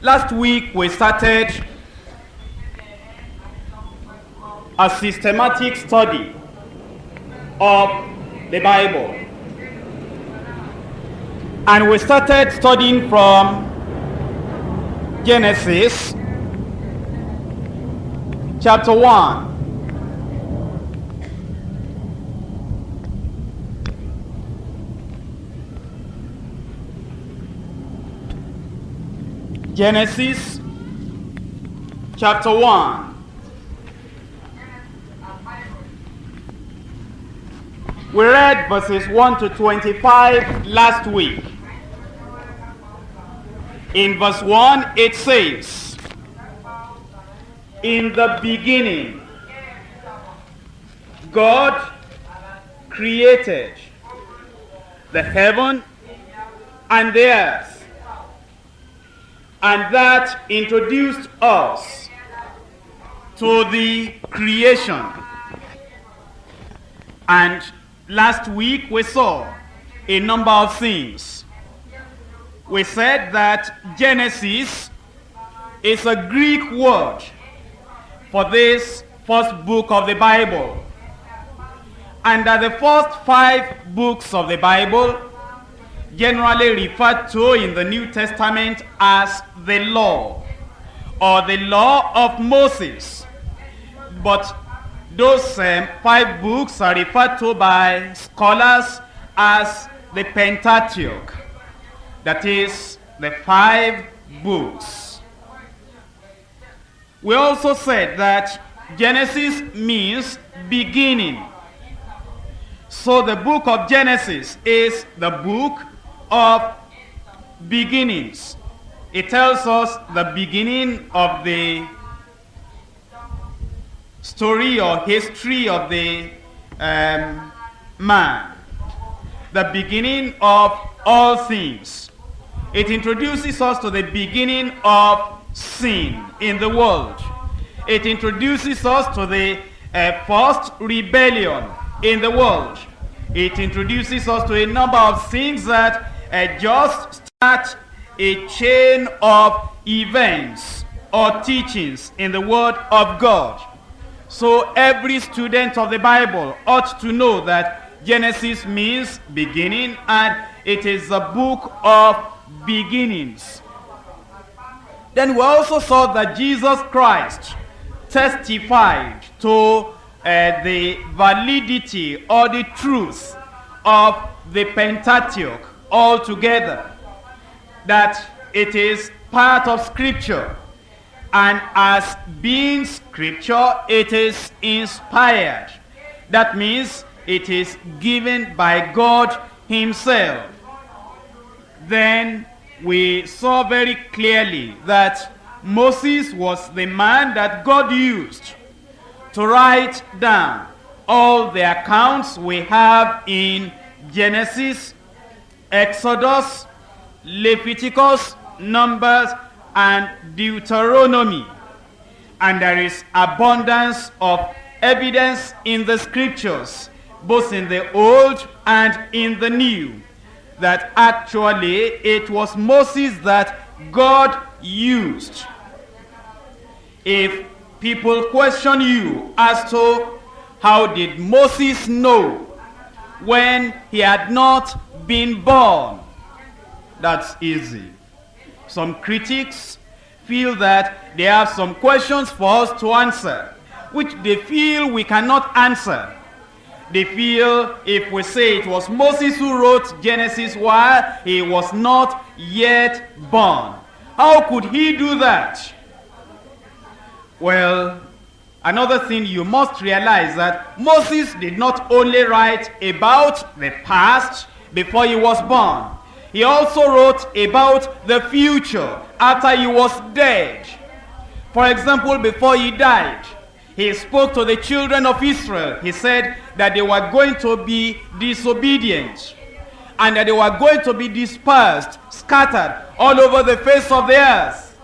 Last week we started a systematic study of the Bible. And we started studying from Genesis chapter 1. Genesis chapter 1. We read verses 1 to 25 last week. In verse 1, it says, In the beginning, God created the heaven and the earth. And that introduced us to the creation. And last week we saw a number of things. We said that Genesis is a Greek word for this first book of the Bible. And that the first five books of the Bible generally referred to in the New Testament as the law or the law of Moses. But those um, five books are referred to by scholars as the Pentateuch. That is the five books. We also said that Genesis means beginning. So the book of Genesis is the book of beginnings. It tells us the beginning of the story or history of the um, man. The beginning of all things. It introduces us to the beginning of sin in the world. It introduces us to the uh, first rebellion in the world. It introduces us to a number of things that uh, just start a chain of events or teachings in the Word of God. So every student of the Bible ought to know that Genesis means beginning and it is a book of beginnings. Then we also saw that Jesus Christ testified to uh, the validity or the truth of the Pentateuch altogether. That it is part of Scripture. And as being Scripture, it is inspired. That means it is given by God himself. Then we saw very clearly that Moses was the man that God used to write down all the accounts we have in Genesis, Exodus, Leviticus, Numbers, and Deuteronomy. And there is abundance of evidence in the scriptures, both in the Old and in the New, that actually it was Moses that God used. If people question you as to how did Moses know when he had not been born, that's easy. Some critics feel that they have some questions for us to answer, which they feel we cannot answer. They feel if we say it was Moses who wrote Genesis while he was not yet born. How could he do that? Well, another thing you must realize that Moses did not only write about the past before he was born. He also wrote about the future after he was dead. For example, before he died, he spoke to the children of Israel. He said that they were going to be disobedient and that they were going to be dispersed, scattered all over the face of the earth.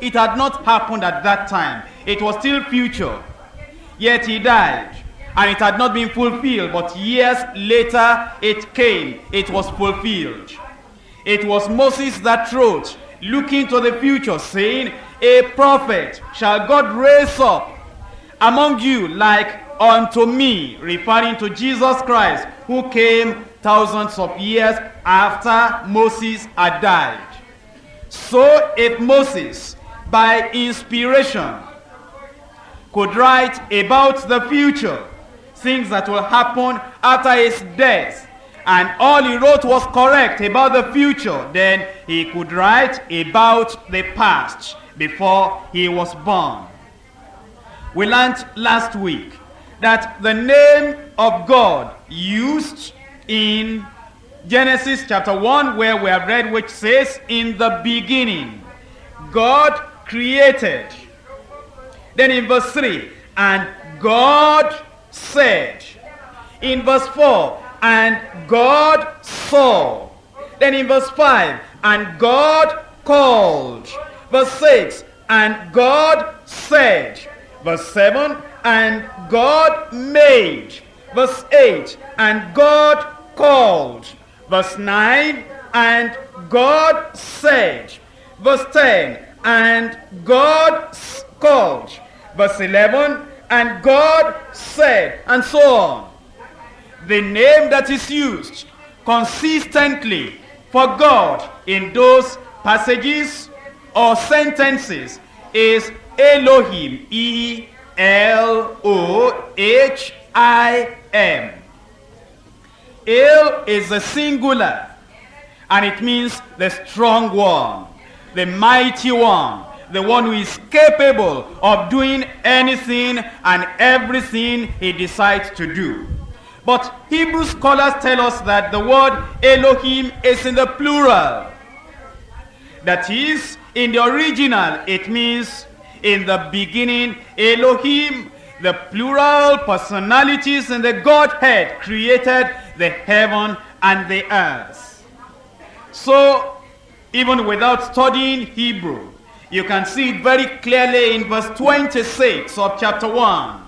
It had not happened at that time. It was still future. Yet he died. And it had not been fulfilled. But years later it came. It was fulfilled. It was Moses that wrote looking to the future, saying, A prophet shall God raise up among you like unto me, referring to Jesus Christ, who came thousands of years after Moses had died. So if Moses, by inspiration, could write about the future, things that will happen after his death, and all he wrote was correct about the future, then he could write about the past before he was born. We learned last week that the name of God used in Genesis chapter 1 where we have read which says, In the beginning, God created. Then in verse 3, and God said. In verse 4, and God saw. Then in verse 5, and God called. Verse 6, and God said. Verse 7, and God made. Verse 8, and God called. Verse 9, and God said. Verse 10, and God called. Verse 11, and God said, and so on. The name that is used consistently for God in those passages or sentences is Elohim, E-L-O-H-I-M. El is a singular, and it means the strong one, the mighty one, the one who is capable of doing anything and everything he decides to do. But Hebrew scholars tell us that the word Elohim is in the plural. That is, in the original, it means in the beginning, Elohim, the plural personalities in the Godhead created the heaven and the earth. So, even without studying Hebrew, you can see it very clearly in verse 26 of chapter 1.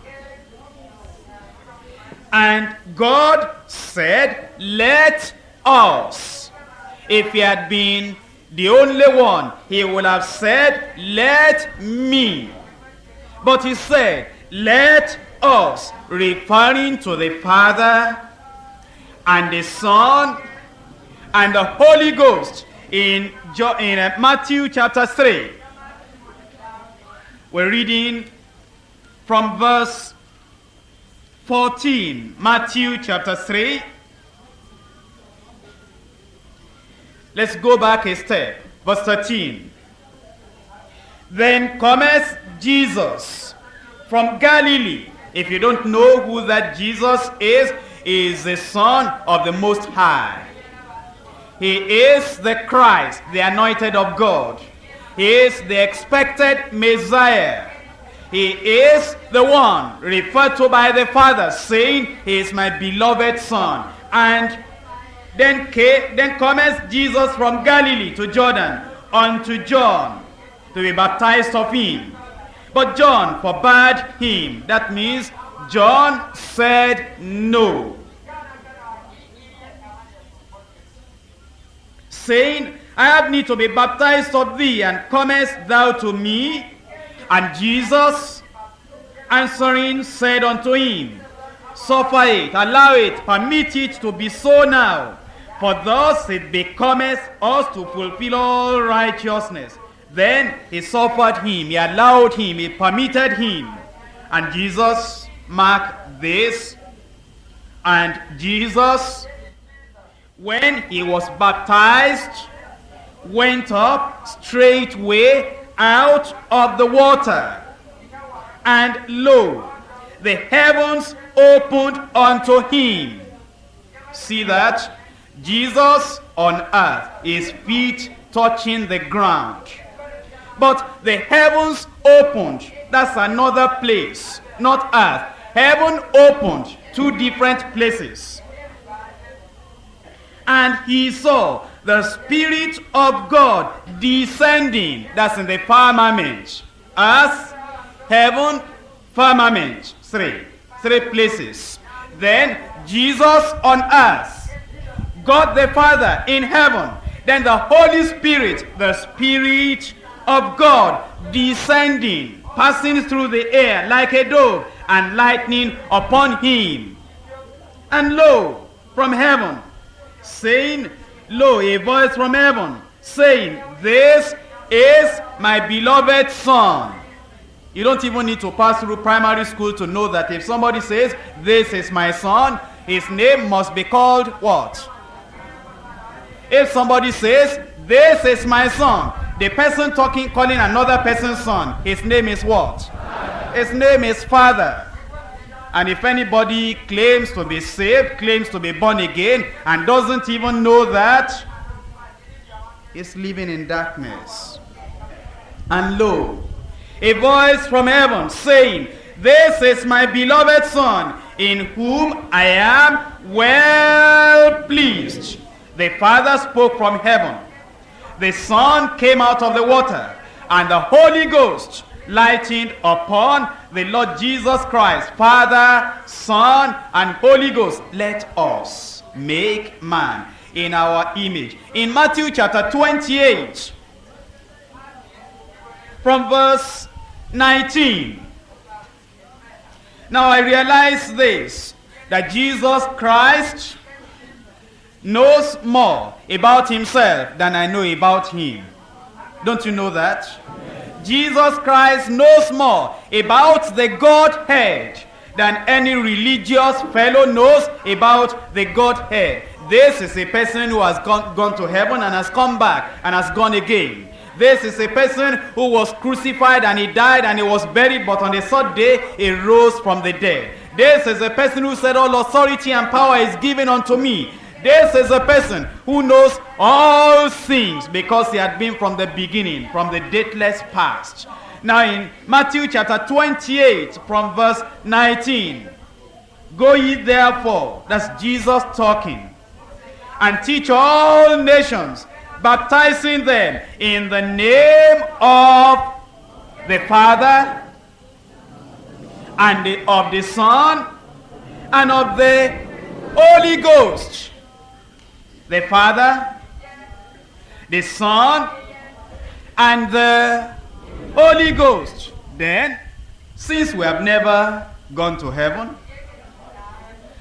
And God said, let us. If he had been the only one, he would have said, let me. But he said, let us, referring to the Father and the Son and the Holy Ghost in, in uh, Matthew chapter 3. We're reading from verse 14, Matthew chapter 3. Let's go back a step. Verse 13. Then cometh Jesus from Galilee. If you don't know who that Jesus is, he is the Son of the Most High. He is the Christ, the anointed of God. He is the expected Messiah. He is the one referred to by the Father, saying, He is my beloved Son. And then, came, then comes Jesus from Galilee to Jordan unto John to be baptized of him. But John forbade him. That means John said no. Saying, I have need to be baptized of thee, and comest thou to me? And Jesus answering said unto him, Suffer it, allow it, permit it to be so now. For thus it becometh us to fulfill all righteousness. Then he suffered him, he allowed him, he permitted him. And Jesus marked this. And Jesus, when he was baptized, went up straightway out of the water. And lo, the heavens opened unto him. See that? Jesus on earth, his feet touching the ground. But the heavens opened. That's another place, not earth. Heaven opened, two different places. And he saw the Spirit of God descending. That's in the firmament. Earth, heaven, firmament. Three. Three places. Then Jesus on earth. God the Father in heaven. Then the Holy Spirit, the Spirit of God, descending, passing through the air like a dove, and lightning upon him. And lo, from heaven, saying, Lo, a voice from heaven, saying, This is my beloved Son. You don't even need to pass through primary school to know that if somebody says, This is my son, his name must be called what? If somebody says, This is my son, the person talking, calling another person's son, his name is what? His name is Father. And if anybody claims to be saved, claims to be born again, and doesn't even know that, he's living in darkness. And lo, a voice from heaven saying, This is my beloved Son, in whom I am well pleased. The Father spoke from heaven. The Son came out of the water, and the Holy Ghost lightened upon the Lord Jesus Christ. Father, Son, and Holy Ghost, let us make man in our image. In Matthew chapter 28, from verse 19. Now I realize this, that Jesus Christ knows more about himself than I know about him. Don't you know that? Jesus Christ knows more about the Godhead than any religious fellow knows about the Godhead. This is a person who has gone, gone to heaven and has come back and has gone again. This is a person who was crucified and he died and he was buried, but on the third day he rose from the dead. This is a person who said, oh, All authority and power is given unto me. This is a person who knows all things because he had been from the beginning, from the dateless past. Now in Matthew chapter 28 from verse 19. Go ye therefore, that's Jesus talking, and teach all nations, baptizing them in the name of the Father, and the, of the Son, and of the Holy Ghost. The Father, the Son, and the Holy Ghost. Then, since we have never gone to heaven,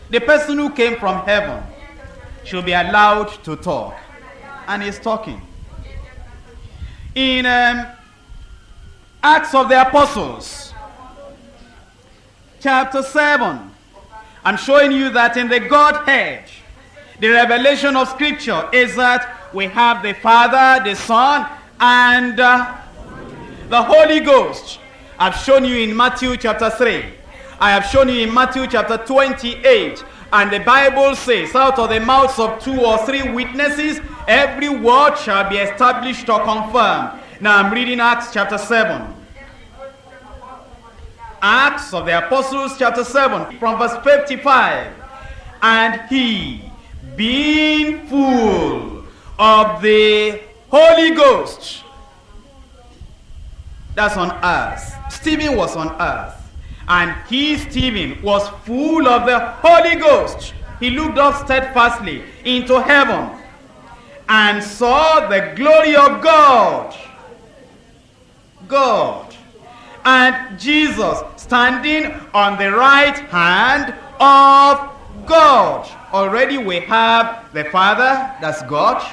the person who came from heaven should be allowed to talk. And he's talking. In um, Acts of the Apostles, chapter 7, I'm showing you that in the Godhead, the revelation of Scripture is that we have the Father, the Son, and uh, the Holy Ghost. I've shown you in Matthew chapter 3. I have shown you in Matthew chapter 28. And the Bible says, out of the mouths of two or three witnesses, every word shall be established or confirmed. Now I'm reading Acts chapter 7. Acts of the Apostles chapter 7 from verse 55. And he, being full of the Holy Ghost, that's on earth. Stephen was on earth. And he, Stephen, was full of the Holy Ghost. He looked up steadfastly into heaven and saw the glory of God. God. And Jesus standing on the right hand of God. Already we have the Father, that's God.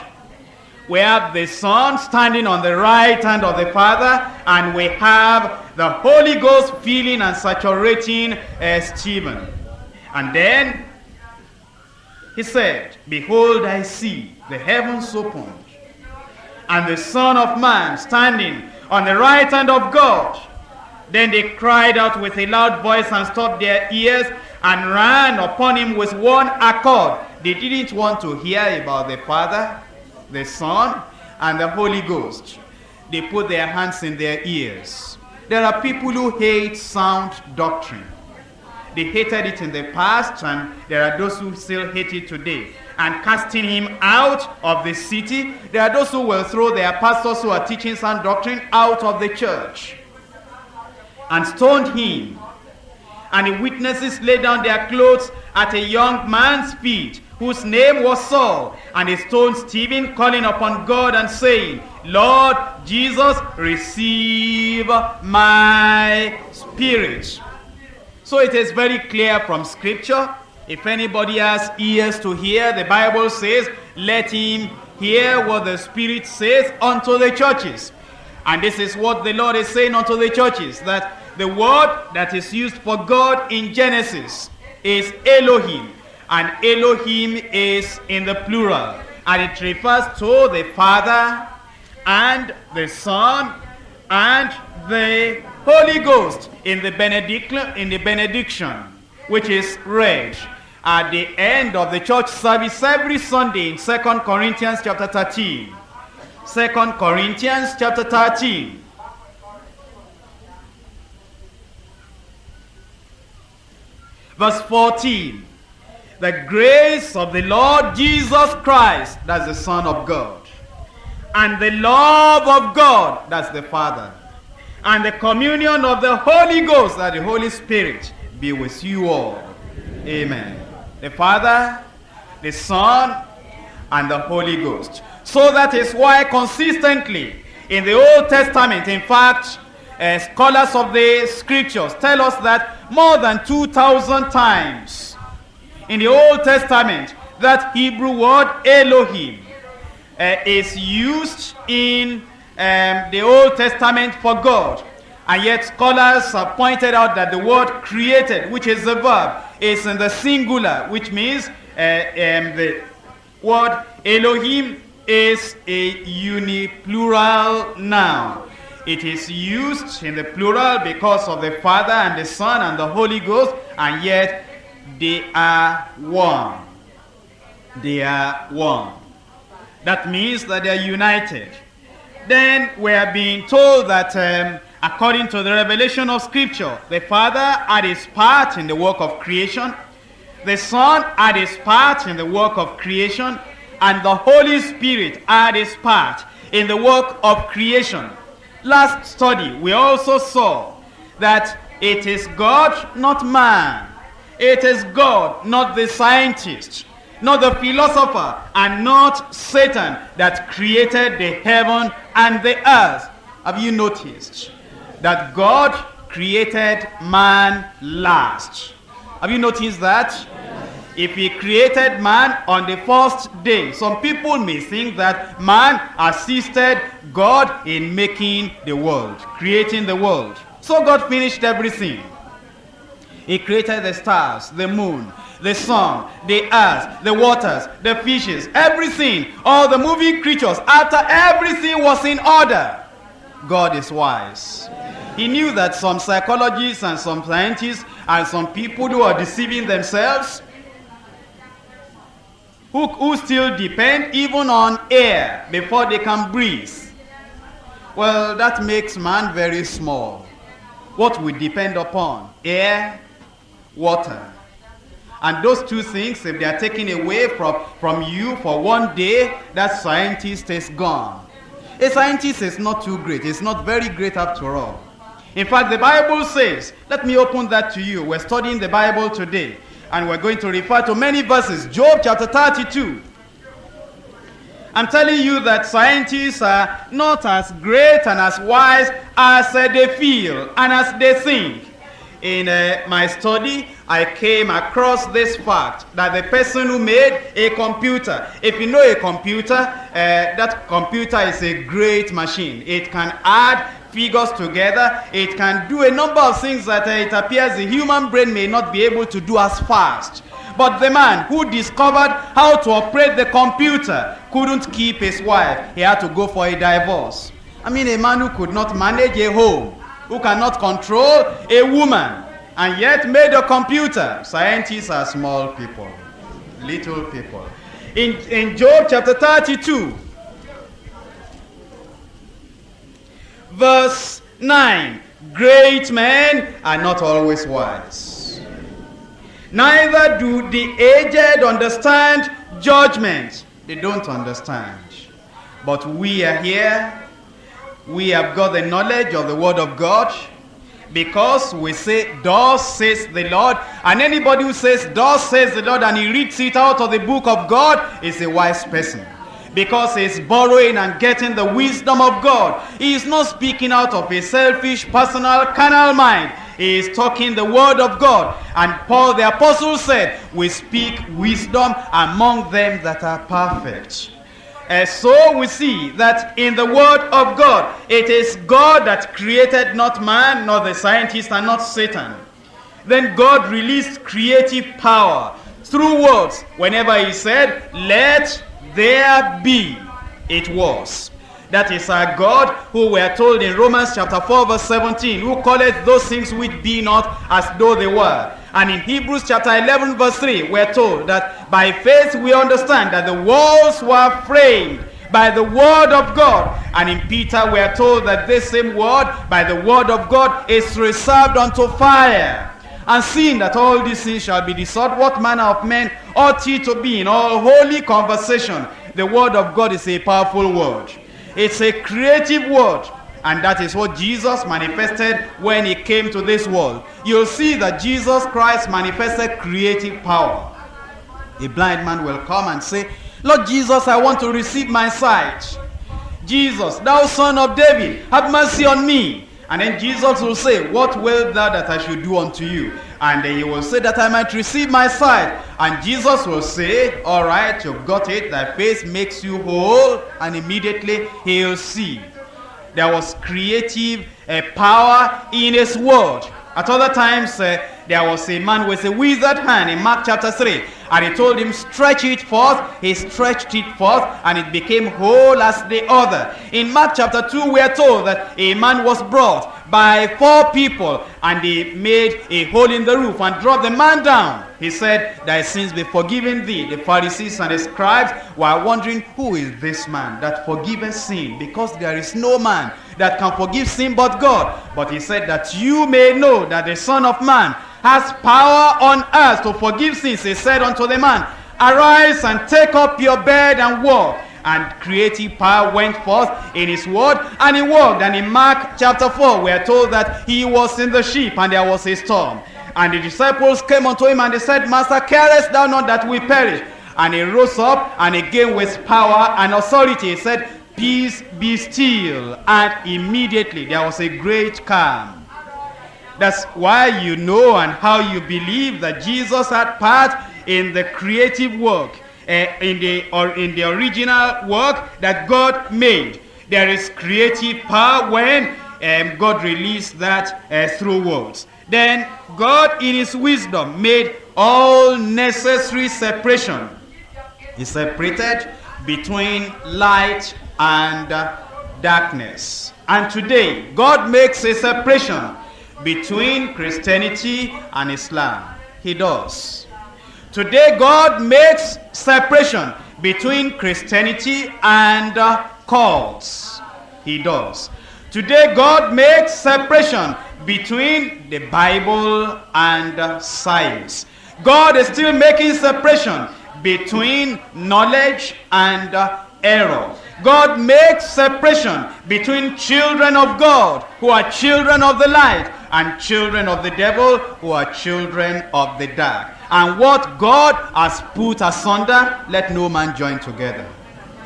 We have the Son standing on the right hand of the Father, and we have the Holy Ghost filling and saturating uh, Stephen. And then he said, Behold, I see the heavens opened, and the Son of Man standing on the right hand of God. Then they cried out with a loud voice and stopped their ears and ran upon him with one accord. They didn't want to hear about the Father, the Son, and the Holy Ghost. They put their hands in their ears. There are people who hate sound doctrine. They hated it in the past, and there are those who still hate it today. And casting him out of the city, there are those who will throw their pastors who are teaching sound doctrine out of the church and stoned him. And the witnesses laid down their clothes at a young man's feet, whose name was Saul, and he stoned Stephen, calling upon God and saying, Lord Jesus, receive my spirit. So it is very clear from scripture. If anybody has ears to hear, the Bible says, let him hear what the Spirit says unto the churches. And this is what the Lord is saying unto the churches, that the word that is used for God in Genesis is Elohim. And Elohim is in the plural. And it refers to the Father and the Son and the Holy Ghost in the, benediction, in the benediction, which is read at the end of the church service every Sunday in 2 Corinthians chapter 13. 2 Corinthians chapter 13. Verse 14. The grace of the Lord Jesus Christ, that's the Son of God, and the love of God, that's the Father, and the communion of the Holy Ghost, that the Holy Spirit, be with you all. Amen. The Father, the Son, and the Holy Ghost. So that is why consistently in the Old Testament, in fact, uh, scholars of the scriptures tell us that more than 2,000 times in the Old Testament, that Hebrew word Elohim uh, is used in um, the Old Testament for God. And yet scholars have pointed out that the word created, which is the verb, is in the singular, which means uh, um, the word Elohim is a uniplural noun. It is used in the plural because of the Father and the Son and the Holy Ghost, and yet they are one. They are one. That means that they are united. Then we are being told that um, according to the revelation of Scripture, the Father had his part in the work of creation, the Son had his part in the work of creation, and the Holy Spirit had his part in the work of creation. Last study, we also saw that it is God, not man. It is God, not the scientist, not the philosopher, and not Satan that created the heaven and the earth. Have you noticed that God created man last? Have you noticed that? If he created man on the first day, some people may think that man assisted God in making the world, creating the world. So God finished everything. He created the stars, the moon, the sun, the earth, the waters, the fishes, everything, all the moving creatures. After everything was in order, God is wise. He knew that some psychologists and some scientists and some people who are deceiving themselves who, who still depend even on air before they can breathe. Well, that makes man very small. What we depend upon? Air, water. And those two things, if they are taken away from, from you for one day, that scientist is gone. A scientist is not too great. It's not very great after all. In fact, the Bible says, let me open that to you. We're studying the Bible today. And we're going to refer to many verses. Job chapter 32. I'm telling you that scientists are not as great and as wise as uh, they feel and as they think. In uh, my study, I came across this fact that the person who made a computer, if you know a computer, uh, that computer is a great machine. It can add figures together. It can do a number of things that uh, it appears the human brain may not be able to do as fast. But the man who discovered how to operate the computer couldn't keep his wife. He had to go for a divorce. I mean, a man who could not manage a home, who cannot control a woman, and yet made a computer. Scientists are small people, little people. In, in Job chapter 32, verse 9 Great men are not always wise, neither do the aged understand judgment. They don't understand. But we are here, we have got the knowledge of the Word of God. Because we say, thus says the Lord. And anybody who says, thus says the Lord, and he reads it out of the book of God is a wise person. Because he's borrowing and getting the wisdom of God. He is not speaking out of a selfish, personal, carnal mind. He is talking the word of God. And Paul the apostle said, we speak wisdom among them that are perfect. And so we see that in the word of God, it is God that created not man, nor the scientist, and not Satan. Then God released creative power through words. Whenever he said, let there be, it was. That is our God who we are told in Romans chapter 4 verse 17, who calleth those things which be not as though they were. And in Hebrews chapter 11 verse 3, we are told that by faith we understand that the walls were framed by the word of God. And in Peter we are told that this same word, by the word of God, is reserved unto fire. And seeing that all these things shall be dissolved, what manner of men ought ye to be in all holy conversation? The word of God is a powerful word. It's a creative word. And that is what Jesus manifested when he came to this world. You'll see that Jesus Christ manifested creative power. A blind man will come and say, Lord Jesus, I want to receive my sight. Jesus, thou son of David, have mercy on me. And then Jesus will say, What will thou that I should do unto you? And then he will say that I might receive my sight. And Jesus will say, All right, you've got it. Thy faith makes you whole. And immediately he'll see. There was creative uh, power in his word. At other times, uh, there was a man with a withered hand in Mark chapter 3. And he told him, stretch it forth. He stretched it forth, and it became whole as the other. In Mark chapter 2, we are told that a man was brought by four people, and they made a hole in the roof and dropped the man down. He said, Thy sins be forgiven thee. The Pharisees and the scribes were wondering, Who is this man that forgiveth sin? Because there is no man that can forgive sin but God. But he said, That you may know that the Son of Man has power on earth to forgive sins. He said unto the man, Arise and take up your bed and walk. And creative power went forth in his word, and he walked. And in Mark chapter 4, we are told that he was in the ship, and there was a storm. And the disciples came unto him, and they said, Master, carest thou not that we perish? And he rose up, and again with power and authority, he said, Peace be still. And immediately there was a great calm. That's why you know and how you believe that Jesus had part in the creative work, uh, in, the, or in the original work that God made. There is creative power when um, God released that uh, through words. Then God in his wisdom made all necessary separation. He separated between light and uh, darkness. And today, God makes a separation between Christianity and Islam. He does. Today, God makes separation between Christianity and uh, cults. He does. Today, God makes separation between the Bible and uh, science. God is still making separation between knowledge and uh, error. God makes separation between children of God who are children of the light and children of the devil who are children of the dark. And what God has put asunder, let no man join together.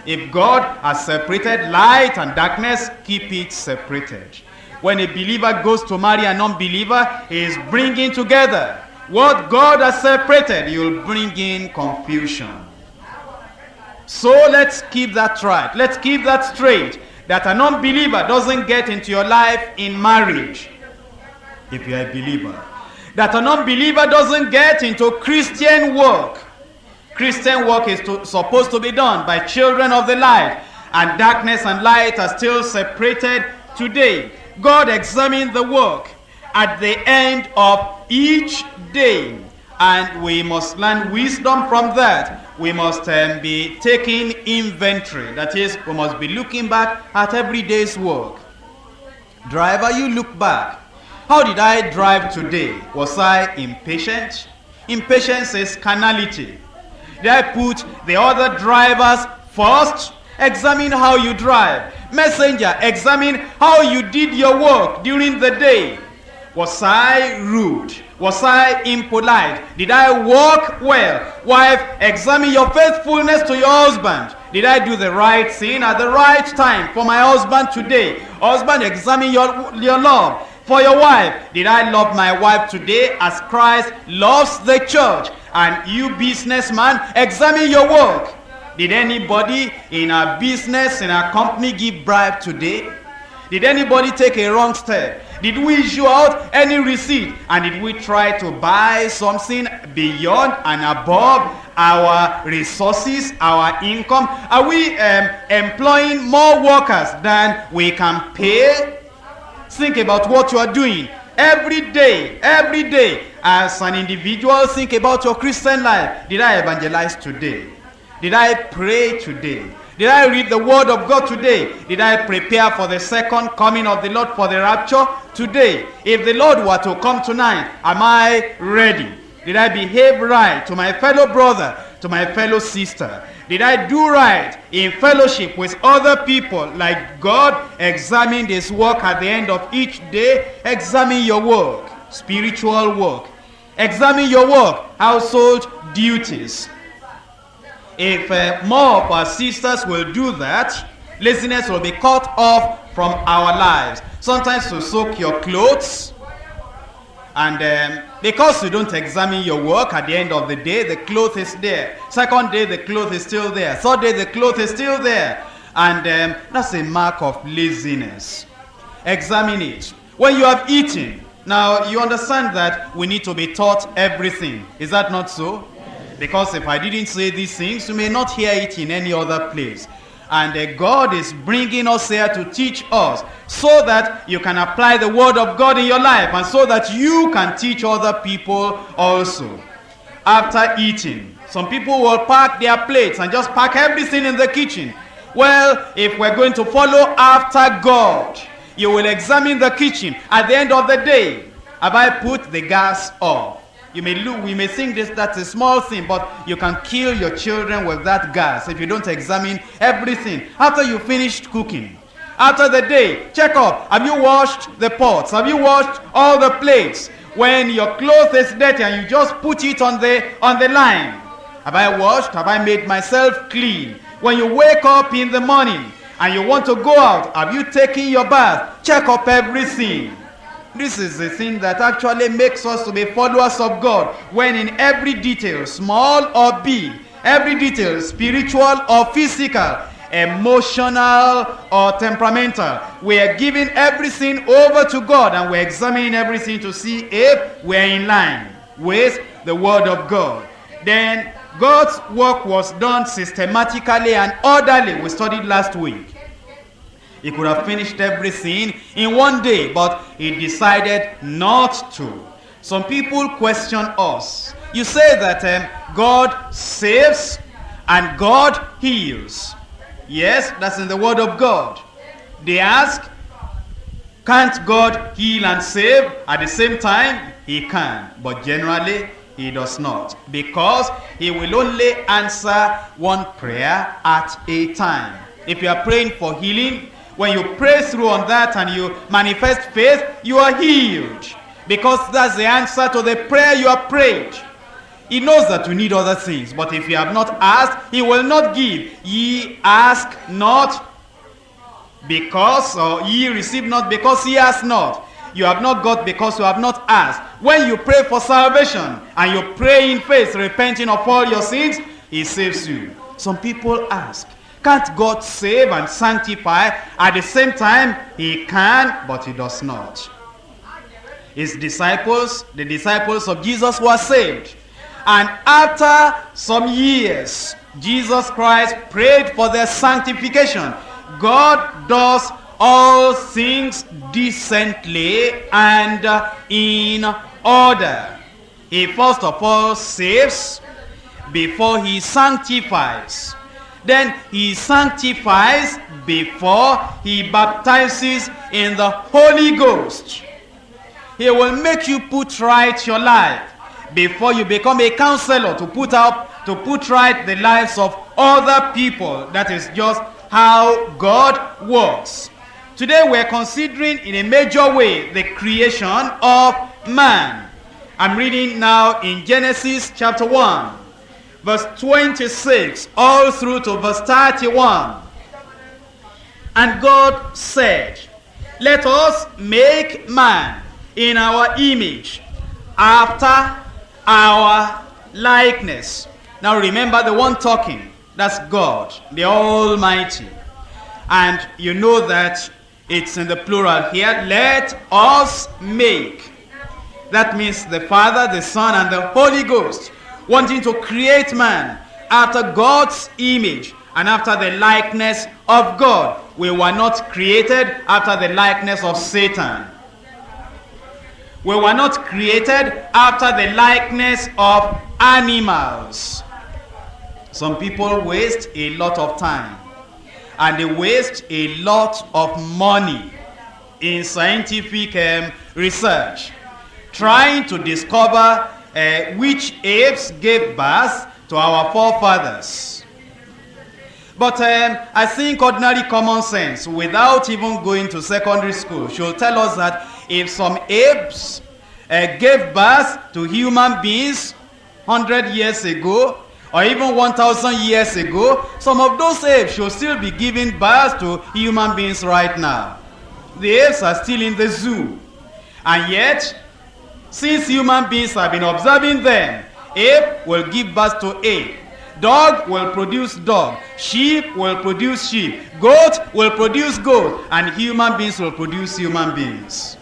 If God has separated light and darkness, keep it separated. When a believer goes to marry an unbeliever, he is bringing together. What God has separated, you'll bring in confusion. So let's keep that right. Let's keep that straight. That an unbeliever doesn't get into your life in marriage. If you're a believer. That an unbeliever doesn't get into Christian work. Christian work is to, supposed to be done by children of the light. And darkness and light are still separated today. God examined the work at the end of each day. And we must learn wisdom from that we must um, be taking inventory. That is, we must be looking back at every day's work. Driver, you look back. How did I drive today? Was I impatient? Impatience is carnality. Did I put the other drivers first? Examine how you drive. Messenger, examine how you did your work during the day. Was I rude? Was I impolite? Did I walk well? Wife, examine your faithfulness to your husband. Did I do the right thing at the right time for my husband today? Husband, examine your, your love for your wife. Did I love my wife today as Christ loves the church? And you businessman, examine your work. Did anybody in our business, in our company give bribe today? Did anybody take a wrong step? Did we issue out any receipt? And did we try to buy something beyond and above our resources, our income? Are we um, employing more workers than we can pay? Think about what you are doing every day, every day. As an individual, think about your Christian life. Did I evangelize today? Did I pray today? Did I read the word of God today? Did I prepare for the second coming of the Lord for the rapture today? If the Lord were to come tonight, am I ready? Did I behave right to my fellow brother, to my fellow sister? Did I do right in fellowship with other people like God examined his work at the end of each day? Examine your work, spiritual work. Examine your work, household duties. If uh, more of our sisters will do that, laziness will be cut off from our lives. Sometimes to soak your clothes, and um, because you don't examine your work at the end of the day, the cloth is there. Second day, the cloth is still there. Third day, the cloth is still there. And um, that's a mark of laziness. Examine it. When you have eaten, now you understand that we need to be taught everything. Is that not so? Because if I didn't say these things, you may not hear it in any other place. And uh, God is bringing us here to teach us so that you can apply the word of God in your life and so that you can teach other people also. After eating, some people will pack their plates and just pack everything in the kitchen. Well, if we're going to follow after God, you will examine the kitchen at the end of the day. Have I put the gas off? You may look, we may think this that's a small thing, but you can kill your children with that gas if you don't examine everything. After you finished cooking, after the day, check up. Have you washed the pots? Have you washed all the plates? When your clothes is dirty and you just put it on the on the line. Have I washed? Have I made myself clean? When you wake up in the morning and you want to go out, have you taken your bath? Check up everything. This is the thing that actually makes us to be followers of God. When in every detail, small or big, every detail, spiritual or physical, emotional or temperamental, we are giving everything over to God and we're examining everything to see if we're in line with the Word of God. Then God's work was done systematically and orderly. We studied last week. He could have finished everything in one day, but he decided not to. Some people question us. You say that um, God saves and God heals. Yes, that's in the word of God. They ask, can't God heal and save at the same time? He can, but generally he does not. Because he will only answer one prayer at a time. If you are praying for healing, when you pray through on that and you manifest faith, you are healed. Because that's the answer to the prayer you have prayed. He knows that you need other things, but if you have not asked, he will not give. Ye ask not because, or ye receive not because ye ask not. You have not got because you have not asked. When you pray for salvation and you pray in faith, repenting of all your sins, he saves you. Some people ask, can't God save and sanctify at the same time? He can, but he does not. His disciples, the disciples of Jesus were saved. And after some years, Jesus Christ prayed for their sanctification. God does all things decently and in order. He first of all saves before he sanctifies. Then he sanctifies before he baptizes in the Holy Ghost. He will make you put right your life before you become a counselor to put up to put right the lives of other people. That is just how God works. today we're considering in a major way the creation of man. I'm reading now in Genesis chapter 1, verse 26, all through to verse 31. And God said, Let us make man in our image, after our likeness. Now remember the one talking, that's God, the Almighty. And you know that it's in the plural here. Let us make. That means the Father, the Son, and the Holy Ghost wanting to create man after God's image and after the likeness of God. We were not created after the likeness of Satan. We were not created after the likeness of animals. Some people waste a lot of time and they waste a lot of money in scientific um, research trying to discover uh, which apes gave birth to our forefathers. But um, I think ordinary common sense, without even going to secondary school, should tell us that if some apes uh, gave birth to human beings 100 years ago, or even 1,000 years ago, some of those apes should still be giving birth to human beings right now. The apes are still in the zoo. And yet, since human beings have been observing them, ape will give birth to ape. Dog will produce dog. Sheep will produce sheep. Goat will produce goat. And human beings will produce human beings.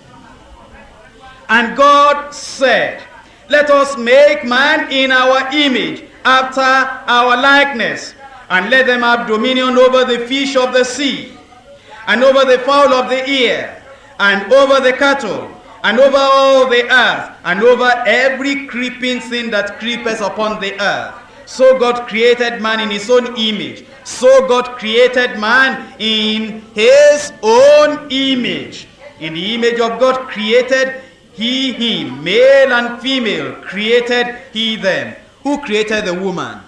And God said, Let us make man in our image, after our likeness, and let them have dominion over the fish of the sea, and over the fowl of the air, and over the cattle, and over all the earth, and over every creeping thing that creepeth upon the earth. So God created man in his own image. So God created man in his own image. In the image of God created he him, male and female, created he them. Who created the woman?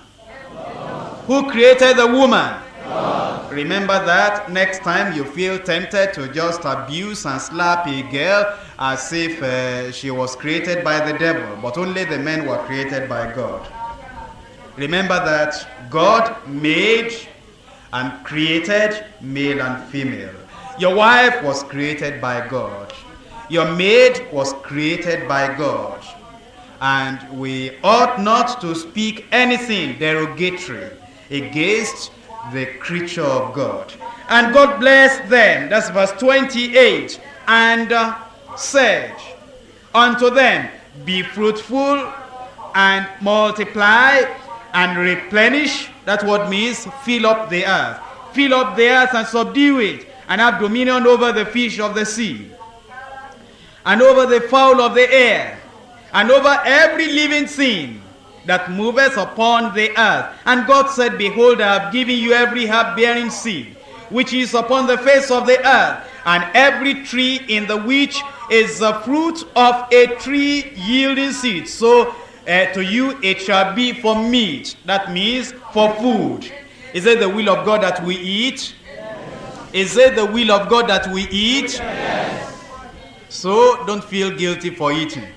Who created the woman? Remember that next time you feel tempted to just abuse and slap a girl as if uh, she was created by the devil, but only the men were created by God. Remember that God made and created male and female. Your wife was created by God. Your maid was created by God. And we ought not to speak anything derogatory against the creature of God. And God blessed them, that's verse 28, and uh, said unto them, Be fruitful and multiply and replenish. That's what means fill up the earth. Fill up the earth and subdue it, and have dominion over the fish of the sea, and over the fowl of the air, and over every living thing that moveth upon the earth. And God said, Behold, I have given you every herb bearing seed, which is upon the face of the earth, and every tree in the which is the fruit of a tree yielding seed. So uh, to you it shall be for meat. That means for food. Is it the will of God that we eat? Is it the will of God that we eat? Yes. So don't feel guilty for eating.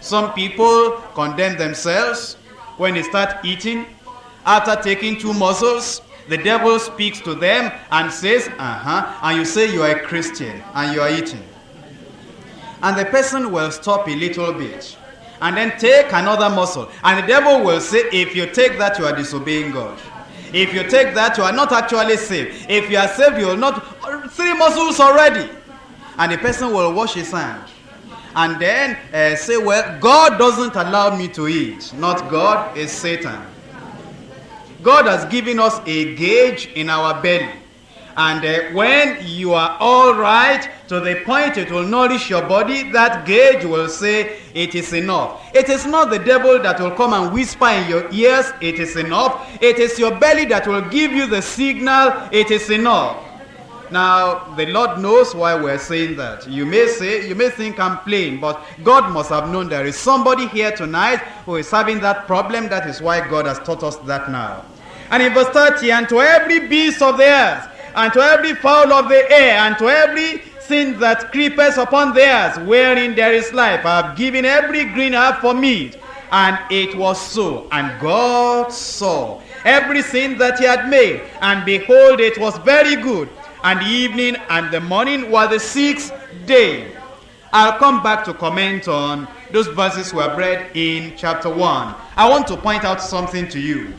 Some people condemn themselves when they start eating. After taking two morsels, the devil speaks to them and says, uh-huh, and you say you are a Christian and you are eating. And the person will stop a little bit and then take another morsel. And the devil will say, if you take that, you are disobeying God. If you take that, you are not actually saved. If you are saved, you will not. Three muscles already. And the person will wash his hand. And then uh, say, well, God doesn't allow me to eat. Not God, it's Satan. God has given us a gauge in our belly. And uh, when you are all right to the point it will nourish your body, that gauge will say it is enough. It is not the devil that will come and whisper in your ears, it is enough. It is your belly that will give you the signal, it is enough. Now, the Lord knows why we're saying that. You may say, you may think I'm playing, but God must have known there is somebody here tonight who is having that problem. That is why God has taught us that now. And in verse 30, and to every beast of the earth, and to every fowl of the air, and to every thing that creepeth upon the earth, wherein there is life. I have given every green herb for meat. And it was so. And God saw everything that he had made, and behold, it was very good. And the evening and the morning were the sixth day. I'll come back to comment on those verses we have read in chapter 1. I want to point out something to you.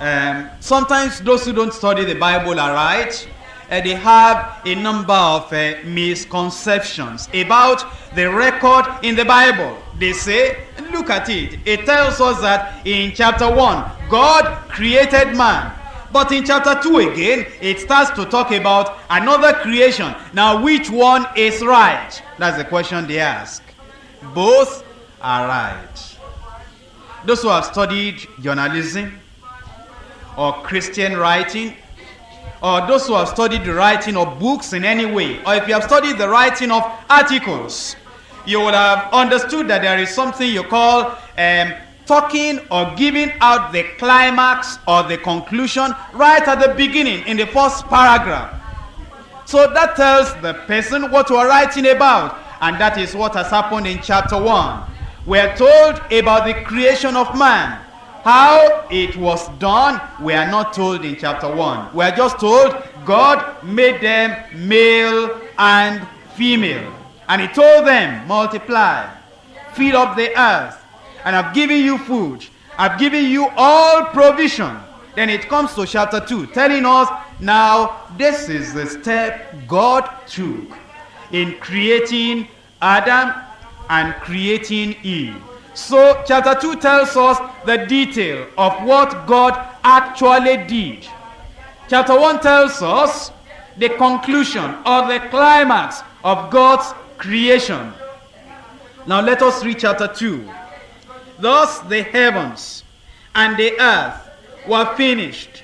Um, sometimes those who don't study the Bible are right. Uh, they have a number of uh, misconceptions about the record in the Bible. They say, look at it. It tells us that in chapter 1, God created man. But in chapter 2 again, it starts to talk about another creation. Now, which one is right? That's the question they ask. Both are right. Those who have studied journalism or Christian writing, or those who have studied the writing of books in any way, or if you have studied the writing of articles, you will have understood that there is something you call um, talking or giving out the climax or the conclusion right at the beginning in the first paragraph. So that tells the person what we are writing about, and that is what has happened in chapter 1. We are told about the creation of man. How it was done, we are not told in chapter 1. We are just told God made them male and female. And he told them, multiply, fill up the earth, and I've given you food. I've given you all provision. Then it comes to chapter 2, telling us, now this is the step God took in creating Adam and creating Eve. So chapter 2 tells us the detail of what God actually did. Chapter 1 tells us the conclusion or the climax of God's creation. Now let us read chapter 2. Thus the heavens and the earth were finished,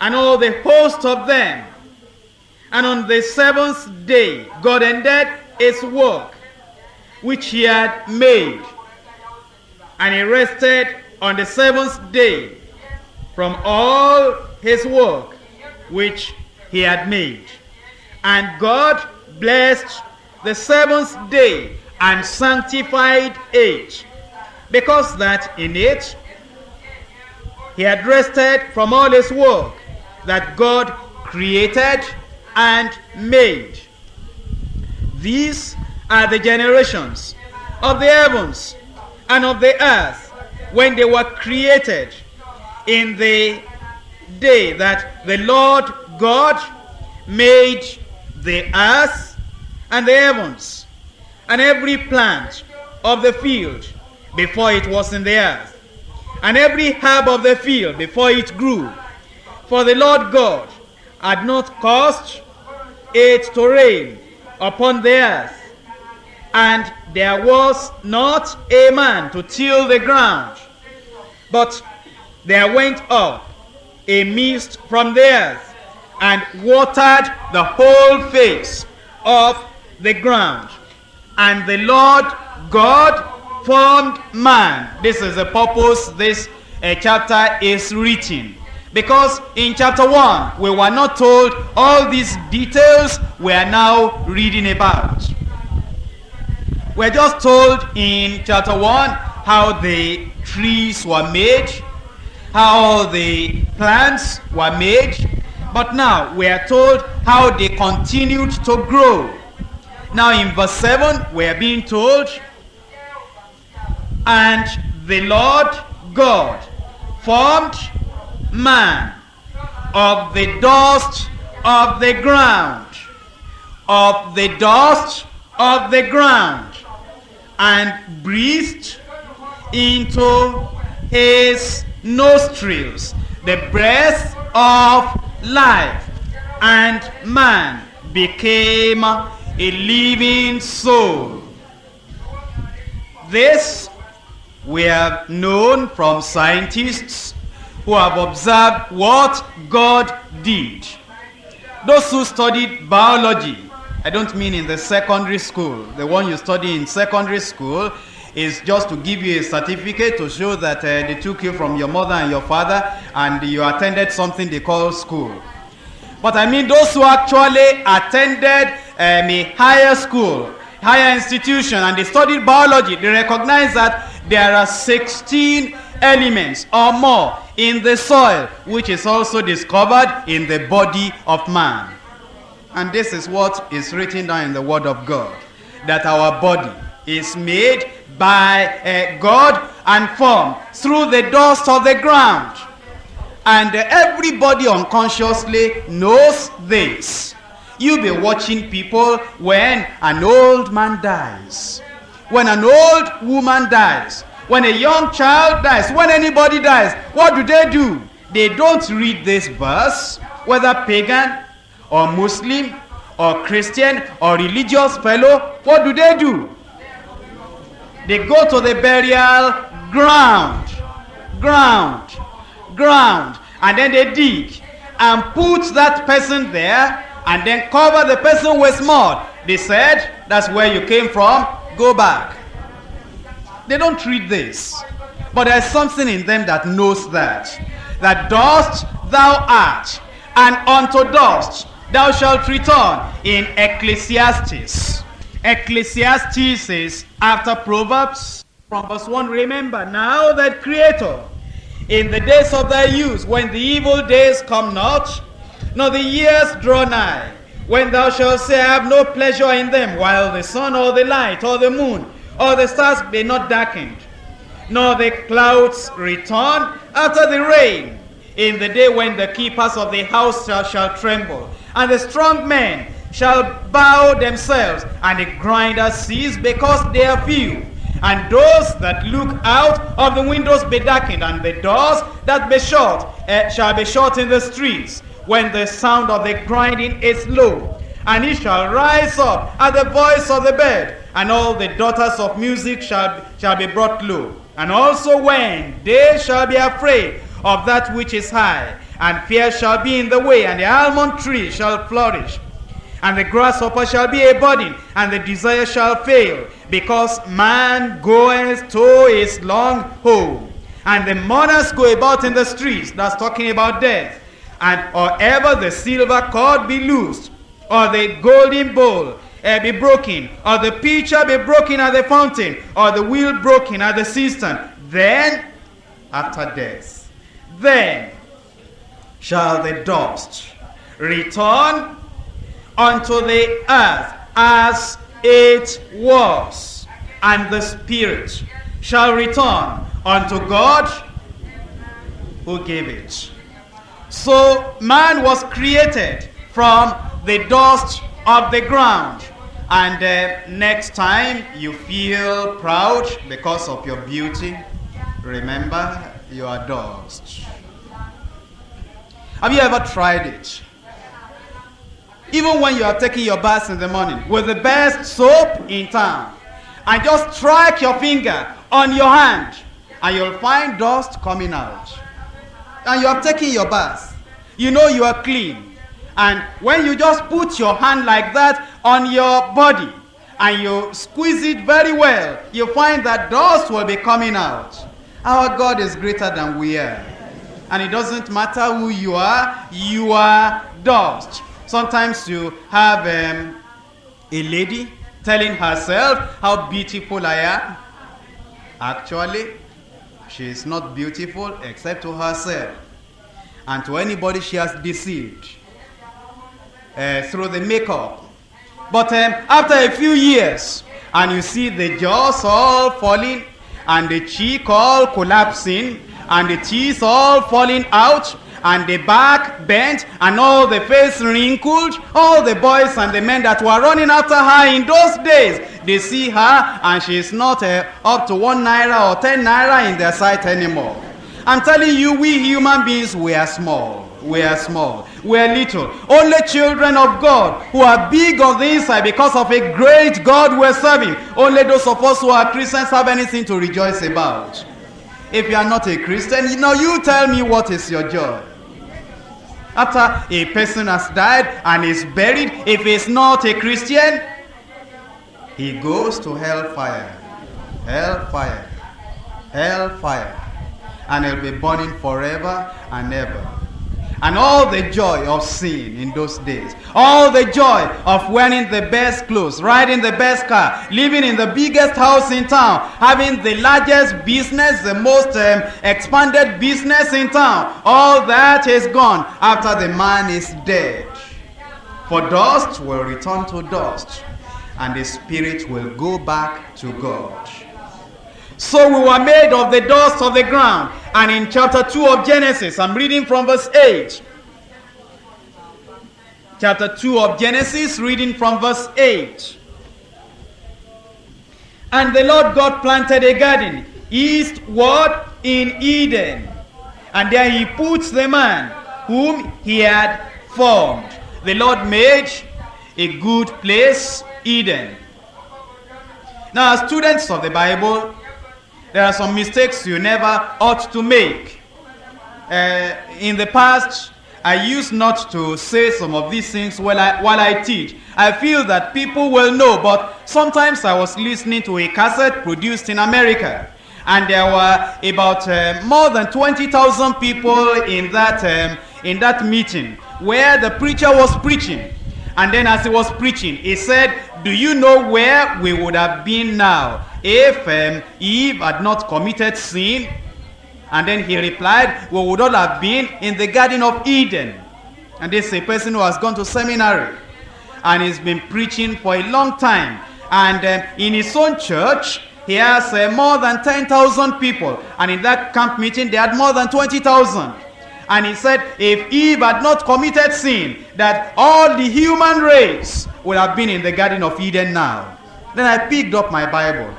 and all the host of them. And on the seventh day God ended his work which he had made. And he rested on the seventh day from all his work which he had made. And God blessed the seventh day and sanctified it, because that in it he had rested from all his work that God created and made. These are the generations of the heavens and of the earth when they were created in the day that the Lord God made the earth and the heavens and every plant of the field before it was in the earth and every herb of the field before it grew. For the Lord God had not caused it to rain upon the earth, and there was not a man to till the ground. But there went up a mist from the earth, and watered the whole face of the ground. And the Lord God formed man. This is the purpose this uh, chapter is written. Because in chapter 1, we were not told all these details we are now reading about. We're just told in chapter 1 how the trees were made, how the plants were made, but now we are told how they continued to grow. Now in verse 7, we are being told, And the Lord God formed man of the dust of the ground, of the dust of the ground, and breathed into his nostrils the breath of life, and man became a living soul. This we have known from scientists who have observed what God did. Those who studied biology, I don't mean in the secondary school, the one you study in secondary school is just to give you a certificate to show that uh, they took you from your mother and your father and you attended something they call school. But I mean those who actually attended um, a higher school, higher institution, and they studied biology, they recognize that there are 16 elements or more in the soil, which is also discovered in the body of man. And this is what is written down in the Word of God that our body is made by uh, God and formed through the dust of the ground. And uh, everybody unconsciously knows this. You'll be watching people when an old man dies, when an old woman dies, when a young child dies, when anybody dies. What do they do? They don't read this verse, whether pagan or Muslim or Christian or religious fellow. What do they do? They go to the burial ground, ground, ground, and then they dig and put that person there and then cover the person with mud. They said, That's where you came from, go back. They don't read this. But there's something in them that knows that. That dust thou art, and unto dust thou shalt return in Ecclesiastes. Ecclesiastes is after Proverbs from verse 1. Remember now that Creator, in the days of thy youth, when the evil days come not, nor the years draw nigh, when thou shalt say, I have no pleasure in them, while the sun or the light or the moon or the stars be not darkened, nor the clouds return after the rain, in the day when the keepers of the house shall, shall tremble, and the strong men shall bow themselves, and the grinders cease because they are few. And those that look out of the windows be darkened, and the doors that be shut uh, shall be shut in the streets, when the sound of the grinding is low. And he shall rise up at the voice of the bird, and all the daughters of music shall, shall be brought low. And also when they shall be afraid of that which is high, and fear shall be in the way, and the almond tree shall flourish, and the grasshopper shall be a burden, and the desire shall fail, because man goeth to his long home. And the mourners go about in the streets, that's talking about death. And or ever the silver cord be loosed, or the golden bowl uh, be broken, or the pitcher be broken at the fountain, or the wheel broken at the cistern, then after death, then shall the dust return unto the earth as it was, and the spirit shall return unto God who gave it. So man was created from the dust of the ground. And uh, next time you feel proud because of your beauty, remember you are dust. Have you ever tried it? Even when you are taking your bath in the morning with the best soap in town, and just strike your finger on your hand, and you'll find dust coming out. And you are taking your bath. You know you are clean. And when you just put your hand like that on your body and you squeeze it very well, you find that dust will be coming out. Our God is greater than we are. And it doesn't matter who you are, you are dust. Sometimes you have um, a lady telling herself how beautiful I am. Actually, she is not beautiful except to herself. And to anybody she has deceived uh, through the makeup. But um, after a few years, and you see the jaws all falling, and the cheek all collapsing, and the teeth all falling out, and the back bent, and all the face wrinkled, all the boys and the men that were running after her in those days, they see her, and she is not uh, up to one naira or ten naira in their sight anymore. I'm telling you, we human beings, we are small. We are small. We are little. Only children of God who are big on the inside because of a great God we're serving. Only those of us who are Christians have anything to rejoice about. If you are not a Christian, you know, you tell me what is your joy. After a person has died and is buried, if he's not a Christian, he goes to hellfire. Hellfire. Hellfire. And he'll be burning forever and ever. And all the joy of sin in those days. All the joy of wearing the best clothes, riding the best car, living in the biggest house in town, having the largest business, the most um, expanded business in town. All that is gone after the man is dead. For dust will return to dust, and the spirit will go back to God. So we were made of the dust of the ground. And in chapter 2 of Genesis, I'm reading from verse 8. Chapter 2 of Genesis, reading from verse 8. And the Lord God planted a garden eastward in Eden. And there he puts the man whom he had formed. The Lord made a good place, Eden. Now, students of the Bible, there are some mistakes you never ought to make. Uh, in the past, I used not to say some of these things while I, while I teach. I feel that people will know, but sometimes I was listening to a cassette produced in America. And there were about uh, more than 20,000 people in that, um, in that meeting where the preacher was preaching. And then as he was preaching, he said, Do you know where we would have been now if um, Eve had not committed sin? And then he replied, We would all have been in the Garden of Eden. And this is a person who has gone to seminary and he's been preaching for a long time. And um, in his own church, he has uh, more than 10,000 people. And in that camp meeting, they had more than 20,000. And he said, if Eve had not committed sin, that all the human race would have been in the Garden of Eden now. Then I picked up my Bible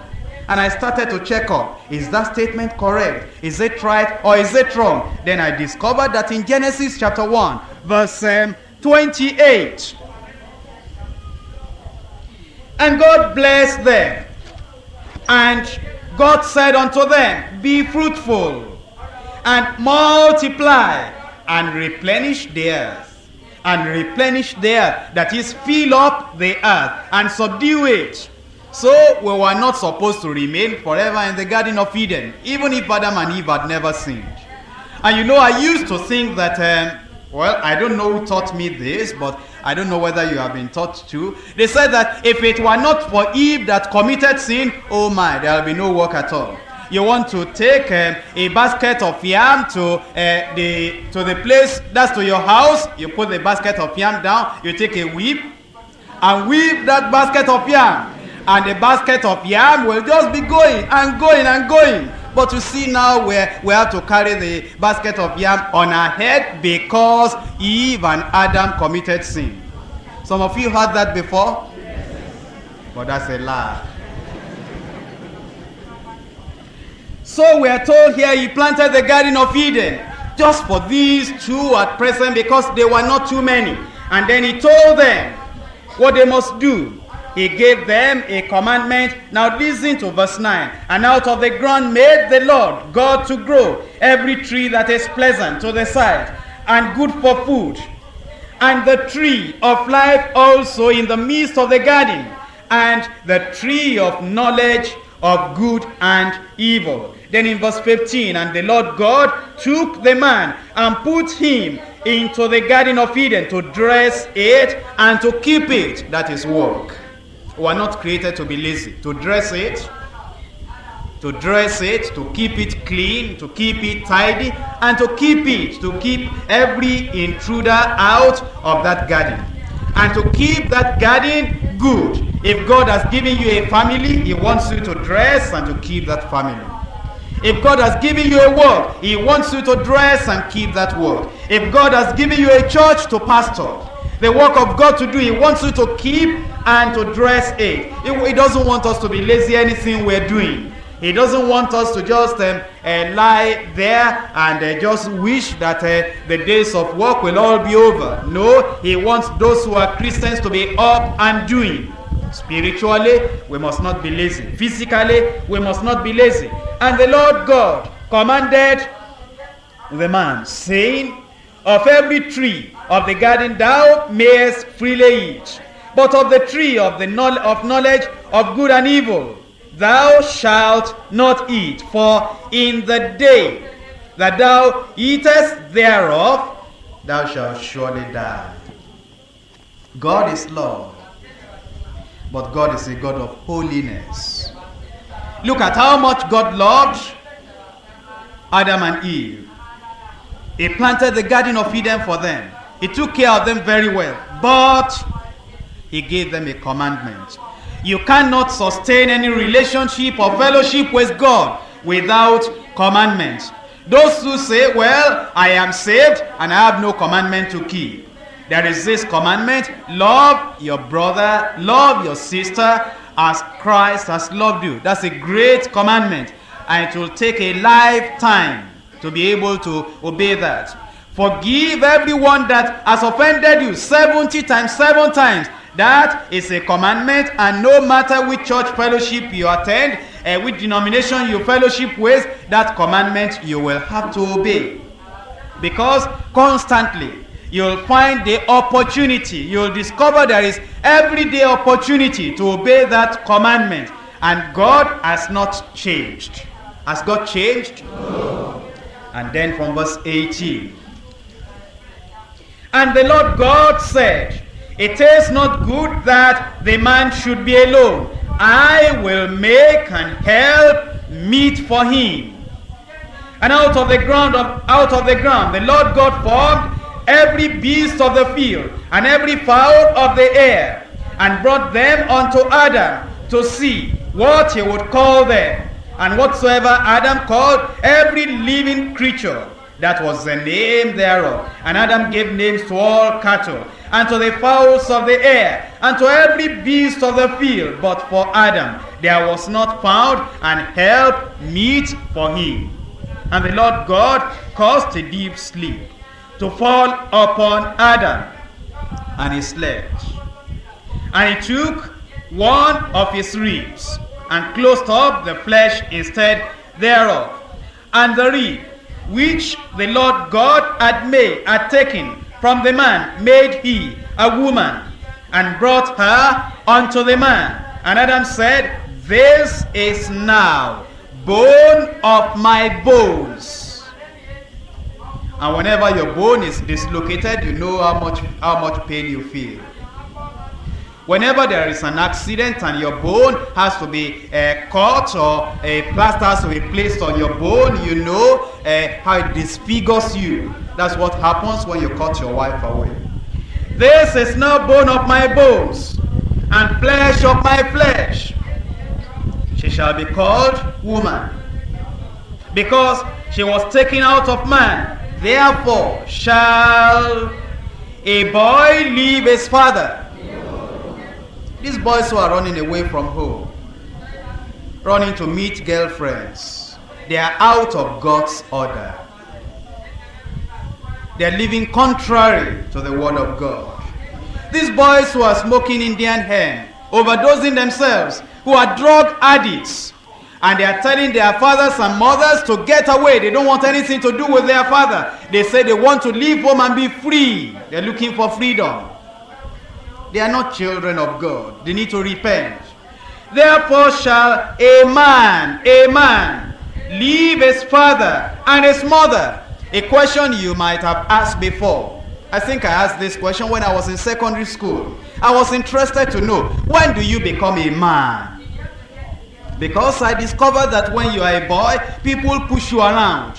and I started to check up. Is that statement correct? Is it right or is it wrong? Then I discovered that in Genesis chapter 1, verse um, 28. And God blessed them. And God said unto them, Be fruitful and multiply and replenish the earth. And replenish the earth, that is, fill up the earth and subdue it. So we were not supposed to remain forever in the Garden of Eden, even if Adam and Eve had never sinned. And you know, I used to think that, um, well, I don't know who taught me this, but I don't know whether you have been taught too. They said that if it were not for Eve that committed sin, oh my, there will be no work at all you want to take um, a basket of yam to uh, the to the place that's to your house you put the basket of yam down you take a whip and whip that basket of yam and the basket of yam will just be going and going and going but you see now we we have to carry the basket of yam on our head because eve and adam committed sin some of you heard that before but that's a lie So we are told here he planted the Garden of Eden just for these two at present because they were not too many. And then he told them what they must do. He gave them a commandment. Now listen to verse 9. And out of the ground made the Lord God to grow every tree that is pleasant to the sight and good for food. And the tree of life also in the midst of the garden. And the tree of knowledge of good and evil. Then in verse 15, and the Lord God took the man and put him into the Garden of Eden to dress it and to keep it. That is work. We are not created to be lazy. To dress it, to dress it, to keep it clean, to keep it tidy, and to keep it, to keep every intruder out of that garden. And to keep that garden good. If God has given you a family, He wants you to dress and to keep that family. If God has given you a work, He wants you to dress and keep that work. If God has given you a church to pastor, the work of God to do, He wants you to keep and to dress it. He doesn't want us to be lazy anything we're doing. He doesn't want us to just um, uh, lie there and uh, just wish that uh, the days of work will all be over. No, He wants those who are Christians to be up and doing. Spiritually, we must not be lazy. Physically, we must not be lazy. And the Lord God commanded the man, saying, Of every tree of the garden thou mayest freely eat, but of the tree of the of knowledge of good and evil thou shalt not eat, for in the day that thou eatest thereof, thou shalt surely die. God is love, but God is a God of holiness. Look at how much God loved Adam and Eve. He planted the Garden of Eden for them. He took care of them very well. But he gave them a commandment. You cannot sustain any relationship or fellowship with God without commandments. Those who say, Well, I am saved and I have no commandment to keep. There is this commandment love your brother, love your sister as Christ has loved you. That's a great commandment, and it will take a lifetime to be able to obey that. Forgive everyone that has offended you 70 times, 7 times. That is a commandment, and no matter which church fellowship you attend, uh, which denomination you fellowship with, that commandment you will have to obey. Because constantly you'll find the opportunity, you'll discover there is everyday opportunity to obey that commandment. And God has not changed. Has God changed? No. And then from verse 18. And the Lord God said, It is not good that the man should be alone. I will make and help meet for him. And out of the ground of, out of the ground the Lord God formed every beast of the field and every fowl of the air, and brought them unto Adam to see what he would call them. And whatsoever Adam called every living creature, that was the name thereof. And Adam gave names to all cattle, and to the fowls of the air, and to every beast of the field. But for Adam there was not found an help meet for him. And the Lord God caused a deep sleep to fall upon Adam, and he slept. And he took one of his ribs, and closed up the flesh instead thereof. And the rib which the Lord God had made, had taken from the man, made he a woman, and brought her unto the man. And Adam said, This is now bone of my bones. And whenever your bone is dislocated, you know how much how much pain you feel. Whenever there is an accident and your bone has to be uh, cut or a plaster has to be placed on your bone, you know uh, how it disfigures you. That's what happens when you cut your wife away. This is now bone of my bones and flesh of my flesh. She shall be called woman because she was taken out of man. Therefore shall a boy leave his father these boys who are running away from home, running to meet girlfriends, they are out of God's order. They are living contrary to the word of God. These boys who are smoking Indian hemp, overdosing themselves, who are drug addicts, and they are telling their fathers and mothers to get away. They don't want anything to do with their father. They say they want to leave home and be free. They're looking for freedom. They are not children of God. They need to repent. Therefore shall a man, a man, leave his father and his mother. A question you might have asked before. I think I asked this question when I was in secondary school. I was interested to know, when do you become a man? Because I discovered that when you are a boy, people push you around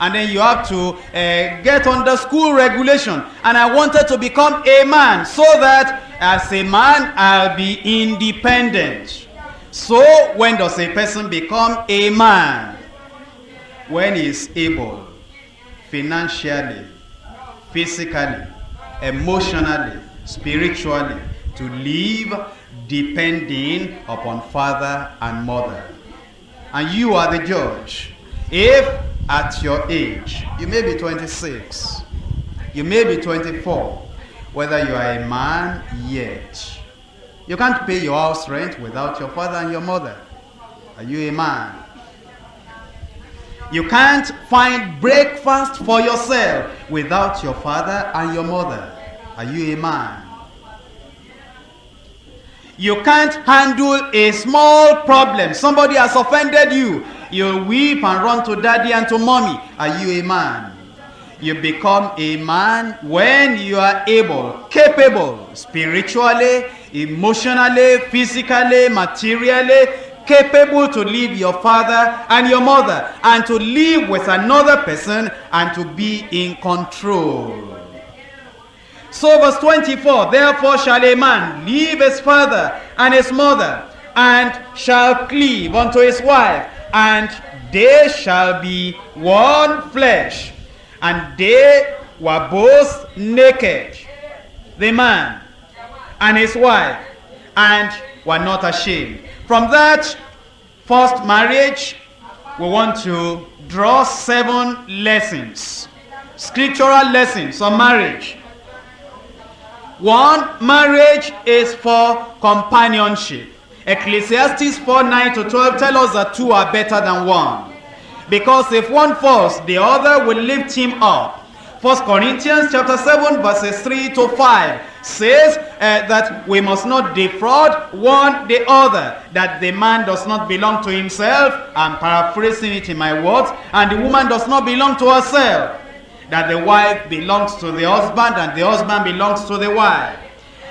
and then you have to uh, get under school regulation. And I wanted to become a man so that as a man I'll be independent. So when does a person become a man? When he is able, financially, physically, emotionally, spiritually, to live depending upon father and mother. And you are the judge. If at your age. You may be 26. You may be 24. Whether you are a man yet. You can't pay your house rent without your father and your mother. Are you a man? You can't find breakfast for yourself without your father and your mother. Are you a man? You can't handle a small problem. Somebody has offended you. You weep and run to daddy and to mommy. Are you a man? You become a man when you are able, capable, spiritually, emotionally, physically, materially, capable to leave your father and your mother and to live with another person and to be in control. So verse 24, therefore shall a man leave his father and his mother and shall cleave unto his wife and they shall be one flesh. And they were both naked, the man and his wife, and were not ashamed. From that first marriage, we want to draw seven lessons, scriptural lessons on marriage. One, marriage is for companionship. Ecclesiastes 4 9 to 12 tell us that two are better than one. Because if one falls, the other will lift him up. 1 Corinthians chapter 7 verses 3 to 5 says uh, that we must not defraud one the other, that the man does not belong to himself, I'm paraphrasing it in my words, and the woman does not belong to herself, that the wife belongs to the husband and the husband belongs to the wife.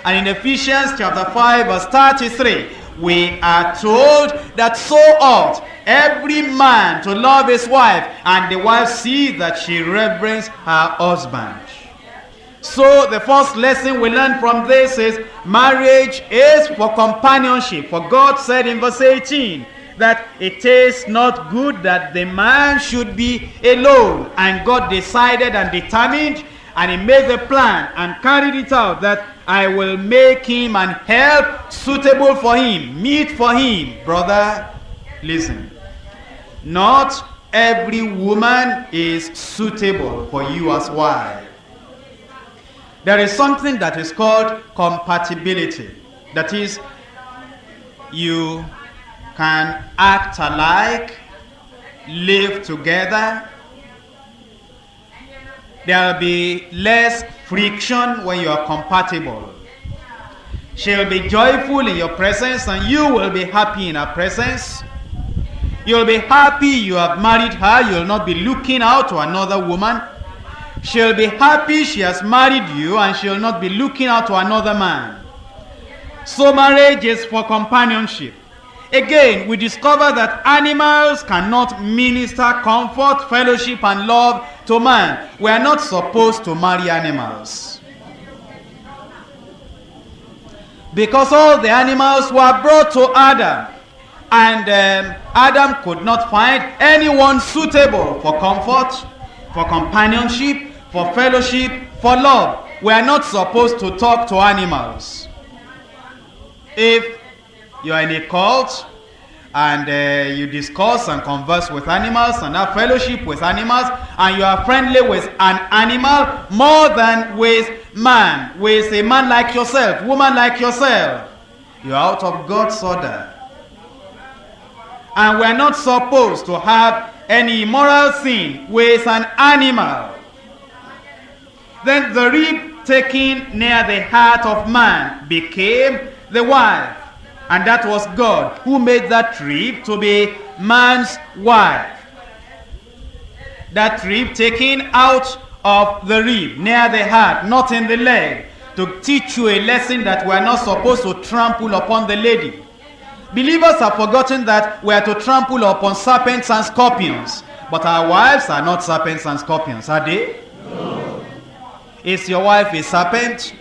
And in Ephesians chapter 5 verse 33, we are told that so ought every man to love his wife, and the wife see that she reverence her husband. So the first lesson we learn from this is marriage is for companionship. For God said in verse 18 that it is not good that the man should be alone. And God decided and determined and he made the plan and carried it out that I will make him an help suitable for him, meet for him. Brother, listen. Not every woman is suitable for you as wife. There is something that is called compatibility. That is, you can act alike, live together. There will be less friction when you are compatible. She'll be joyful in your presence and you will be happy in her presence. You'll be happy you have married her. You'll not be looking out to another woman. She'll be happy she has married you and she'll not be looking out to another man. So marriage is for companionship. Again, we discover that animals cannot minister comfort, fellowship, and love to man. We are not supposed to marry animals. Because all the animals were brought to Adam. And um, Adam could not find anyone suitable for comfort, for companionship, for fellowship, for love. We are not supposed to talk to animals. If you are in a cult and uh, you discuss and converse with animals and have fellowship with animals and you are friendly with an animal more than with man, with a man like yourself, woman like yourself, you are out of God's order. And we are not supposed to have any immoral sin with an animal. Then the rib taken near the heart of man became the wife. And that was God who made that rib to be man's wife. That rib taken out of the rib, near the heart, not in the leg, to teach you a lesson that we are not supposed to trample upon the lady. Believers have forgotten that we are to trample upon serpents and scorpions. But our wives are not serpents and scorpions, are they? No. Is your wife a serpent?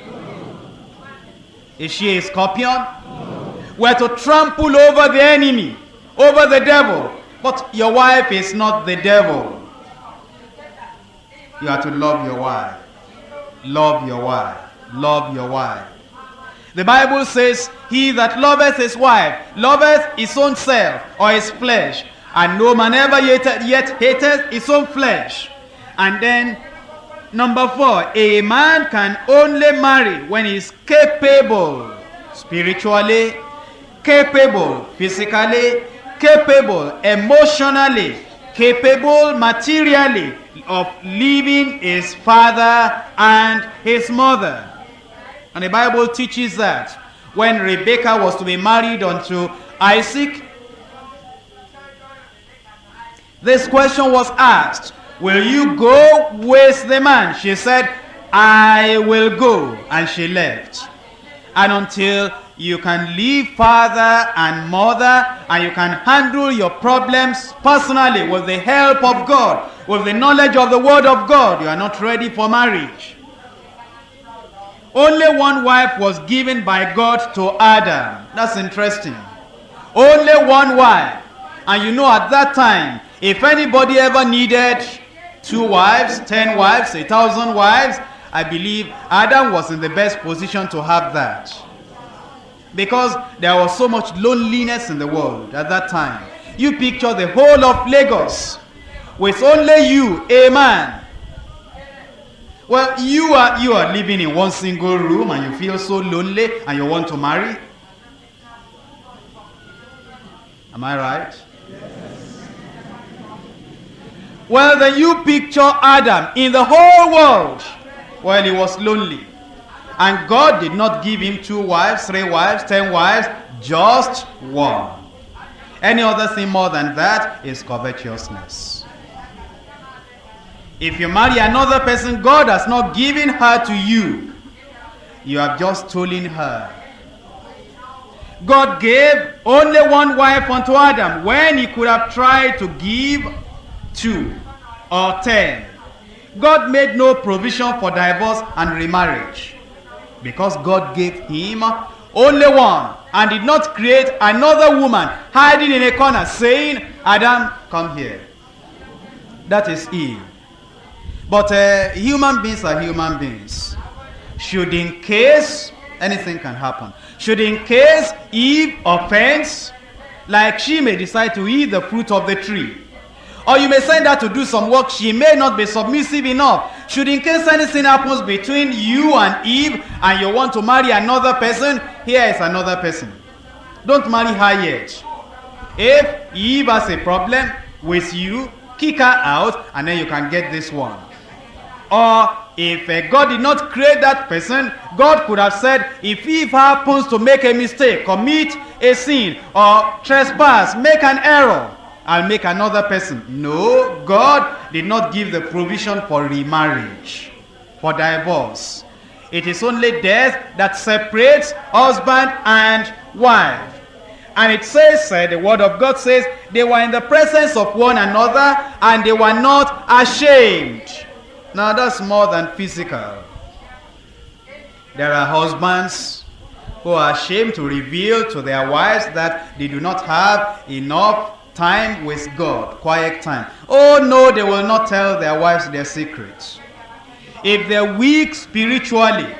Is she a scorpion? No. We are to trample over the enemy, over the devil. But your wife is not the devil. You are to love your wife. Love your wife. Love your wife. The Bible says, He that loveth his wife loveth his own self or his flesh. And no man ever yet, yet hateth his own flesh. And then, number four, a man can only marry when he is capable spiritually, capable physically, capable emotionally, capable materially of leaving his father and his mother. And the Bible teaches that when Rebekah was to be married unto Isaac, this question was asked Will you go with the man? She said, I will go. And she left. And until you can leave father and mother and you can handle your problems personally with the help of God, with the knowledge of the word of God, you are not ready for marriage. Only one wife was given by God to Adam. That's interesting. Only one wife. And you know at that time, if anybody ever needed two wives, ten wives, a thousand wives, I believe Adam was in the best position to have that. Because there was so much loneliness in the world at that time. You picture the whole of Lagos with only you, a man. Well, you are you are living in one single room and you feel so lonely and you want to marry. Am I right? Well, then you picture Adam in the whole world while he was lonely. And God did not give him two wives, three wives, ten wives, just one. Any other thing more than that is covetousness. If you marry another person, God has not given her to you. You have just stolen her. God gave only one wife unto Adam when he could have tried to give two or ten. God made no provision for divorce and remarriage because God gave him only one and did not create another woman hiding in a corner saying, Adam, come here. That is Eve. But uh, human beings are human beings. Should in case anything can happen, should in case Eve offends, like she may decide to eat the fruit of the tree, or you may send her to do some work, she may not be submissive enough. Should in case anything happens between you and Eve and you want to marry another person, here is another person. Don't marry her yet. If Eve has a problem with you, kick her out and then you can get this one. Or if uh, God did not create that person, God could have said, if Eve happens to make a mistake, commit a sin, or trespass, make an error, I'll make another person. No, God did not give the provision for remarriage, for divorce. It is only death that separates husband and wife. And it says, uh, the word of God says, they were in the presence of one another and they were not ashamed. Now that's more than physical. There are husbands who are ashamed to reveal to their wives that they do not have enough time with God, quiet time. Oh no, they will not tell their wives their secrets. If they're weak spiritually,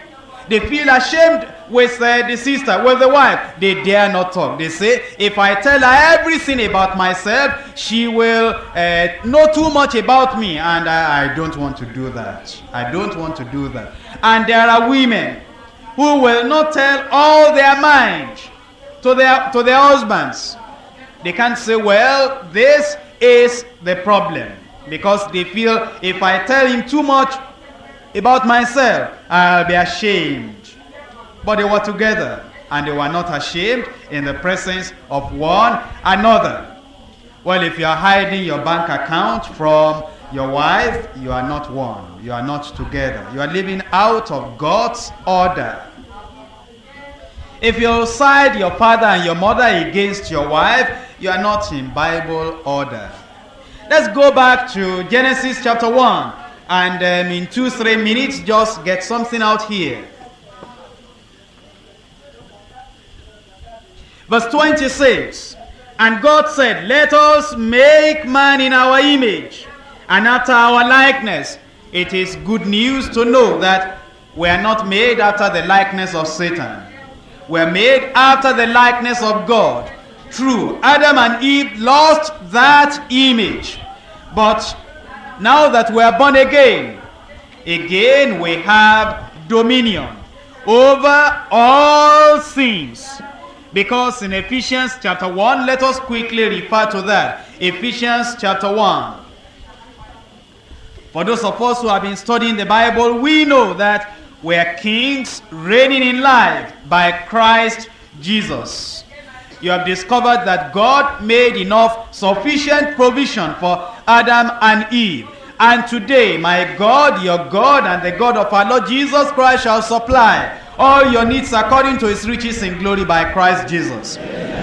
they feel ashamed with uh, the sister, with the wife. They dare not talk. They say, if I tell her everything about myself, she will uh, know too much about me. And I, I don't want to do that. I don't want to do that. And there are women who will not tell all their mind to their, to their husbands. They can't say, well, this is the problem. Because they feel if I tell him too much about myself, I'll be ashamed. But they were together and they were not ashamed in the presence of one another. Well, if you are hiding your bank account from your wife, you are not one. You are not together. You are living out of God's order. If you side your father and your mother against your wife, you are not in Bible order. Let's go back to Genesis chapter 1 and um, in two, three minutes, just get something out here. Verse 26 And God said, Let us make man in our image and after our likeness. It is good news to know that we are not made after the likeness of Satan. We are made after the likeness of God. True, Adam and Eve lost that image. But now that we are born again, again we have dominion over all things. Because in Ephesians chapter 1, let us quickly refer to that. Ephesians chapter 1. For those of us who have been studying the Bible, we know that we are kings reigning in life by Christ Jesus. You have discovered that God made enough sufficient provision for Adam and Eve. And today, my God, your God, and the God of our Lord Jesus Christ shall supply all your needs according to his riches in glory by Christ Jesus.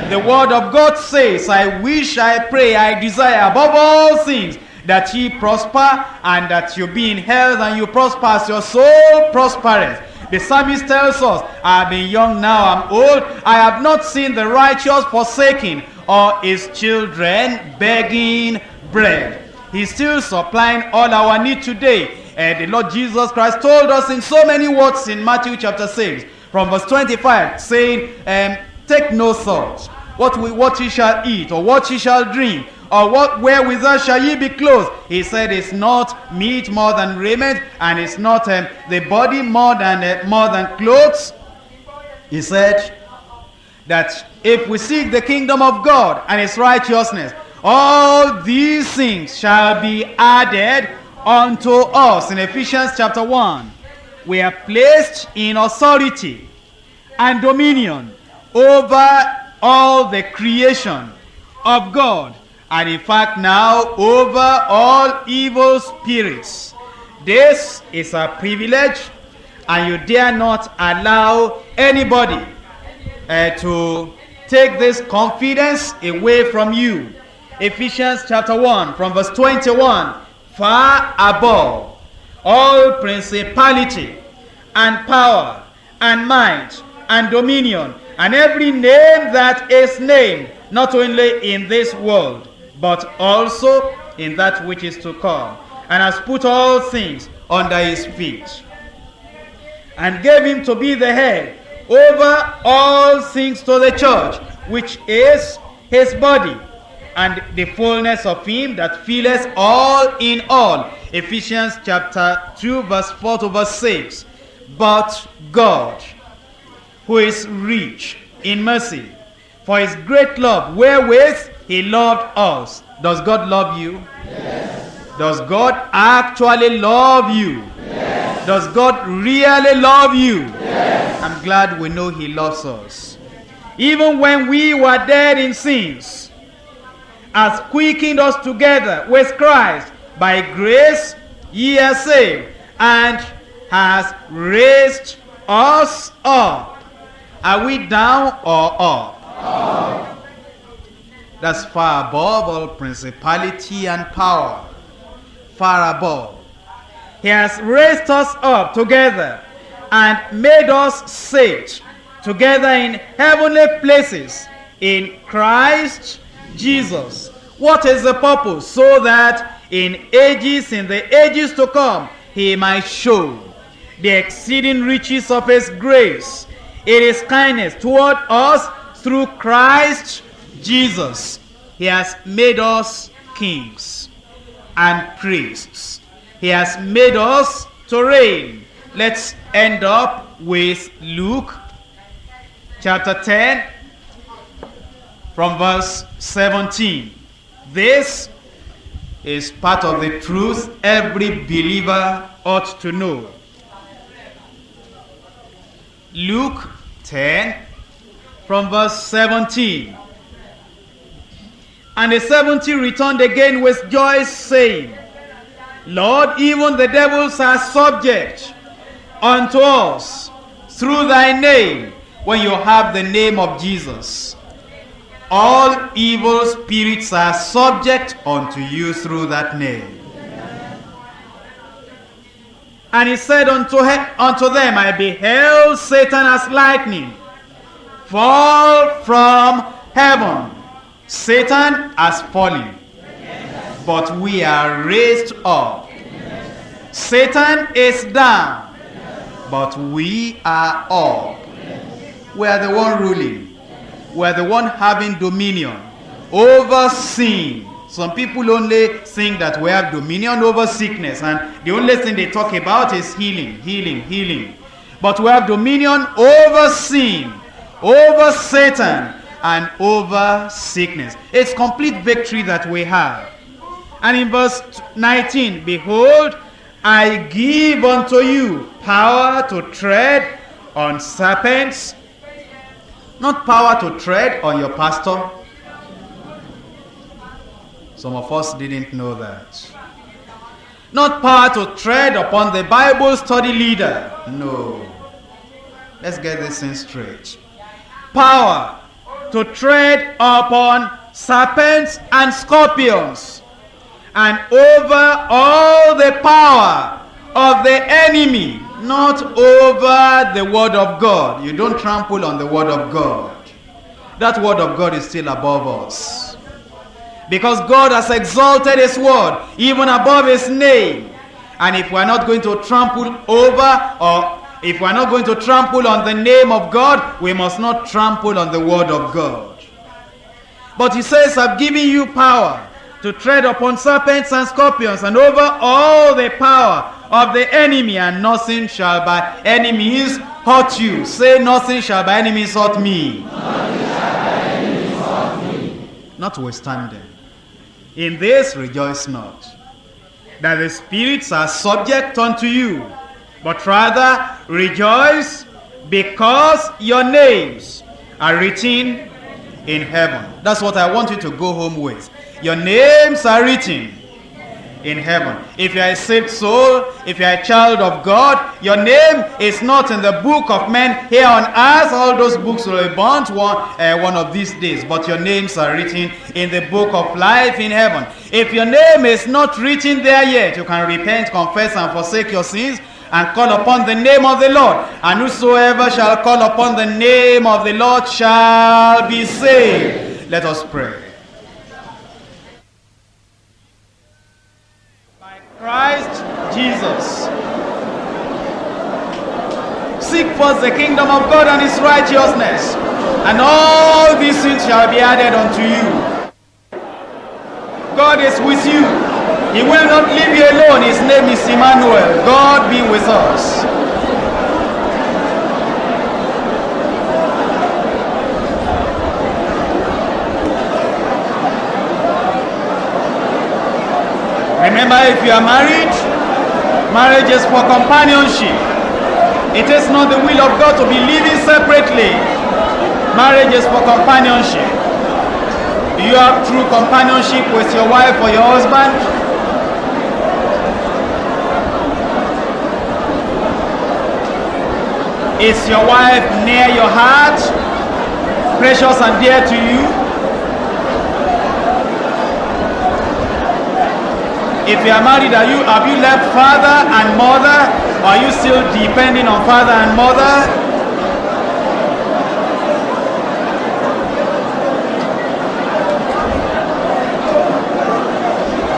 The word of God says, I wish, I pray, I desire above all things that ye prosper and that you be in health and you prosper as your soul prospereth. The psalmist tells us, I have been young now, I'm old, I have not seen the righteous forsaken or his children begging bread. He's still supplying all our need today. And the Lord Jesus Christ told us in so many words in Matthew chapter 6, from verse 25, saying, um, Take no thought, what, we, what ye shall eat, or what ye shall drink, or what wherewithal shall ye be clothed? He said, It's not meat more than raiment, and it's not um, the body more than uh, more than clothes. He said that if we seek the kingdom of God and his righteousness, all these things shall be added unto us. In Ephesians chapter 1, we are placed in authority and dominion over all the creation of God and in fact now over all evil spirits. This is a privilege and you dare not allow anybody uh, to take this confidence away from you. Ephesians chapter 1 from verse 21 far above all principality and power and might and dominion and every name that is named not only in this world but also in that which is to come and has put all things under his feet and gave him to be the head over all things to the church which is his body and the fullness of him that filleth all in all. Ephesians chapter 2 verse 4 to verse 6. But God, who is rich in mercy, for his great love wherewith he loved us. Does God love you? Yes. Does God actually love you? Yes. Does God really love you? Yes. I'm glad we know he loves us. Even when we were dead in sins, has quickened us together with Christ. By grace ye are saved, and has raised us up. Are we down or up? Up. That's far above all principality and power. Far above. He has raised us up together and made us sit together in heavenly places in Christ Jesus. What is the purpose? So that in ages, in the ages to come, he might show the exceeding riches of his grace, It is kindness toward us through Christ Jesus. He has made us kings and priests. He has made us to reign. Let's end up with Luke chapter 10 from verse 17. This is part of the truth every believer ought to know. Luke 10 from verse 17. And the seventy returned again with joy, saying, Lord, even the devils are subject unto us through thy name when you have the name of Jesus. All evil spirits are subject unto you through that name. And he said unto, unto them, I beheld Satan as lightning fall from heaven. Satan has fallen, but we are raised up. Satan is down, but we are up. We are the one ruling. We are the one having dominion over sin. Some people only think that we have dominion over sickness, and the only thing they talk about is healing, healing, healing. But we have dominion over sin, over Satan, and over sickness. It's complete victory that we have. And in verse 19, behold, I give unto you power to tread on serpents, not power to tread on your pastor. Some of us didn't know that. Not power to tread upon the Bible study leader. No. Let's get this thing straight. Power to tread upon serpents and scorpions and over all the power of the enemy, not over the word of God. You don't trample on the word of God. That word of God is still above us. Because God has exalted his word even above his name. And if we're not going to trample over or if we're not going to trample on the name of God, we must not trample on the word of God. But he says, I've given you power to tread upon serpents and scorpions and over all the power of the enemy, and nothing shall by enemies hurt you. Say, nothing shall by means hurt me. Notwithstanding, in this rejoice not, that the spirits are subject unto you, but rather rejoice because your names are written in heaven. That's what I want you to go home with. Your names are written in heaven. If you are a saved soul, if you are a child of God, your name is not in the book of men here on earth. All those books will be burnt one, uh, one of these days. But your names are written in the book of life in heaven. If your name is not written there yet, you can repent, confess, and forsake your sins and call upon the name of the Lord. And whosoever shall call upon the name of the Lord shall be saved. Let us pray. By Christ Jesus. Seek first the kingdom of God and his righteousness, and all these things shall be added unto you. God is with you. He will not leave you alone. His name is Emmanuel. God be with us. Remember, if you are married, marriage is for companionship. It is not the will of God to be living separately. Marriage is for companionship. Do you have true companionship with your wife or your husband? Is your wife near your heart? Precious and dear to you? If you are married, are you have you left father and mother? Are you still depending on father and mother?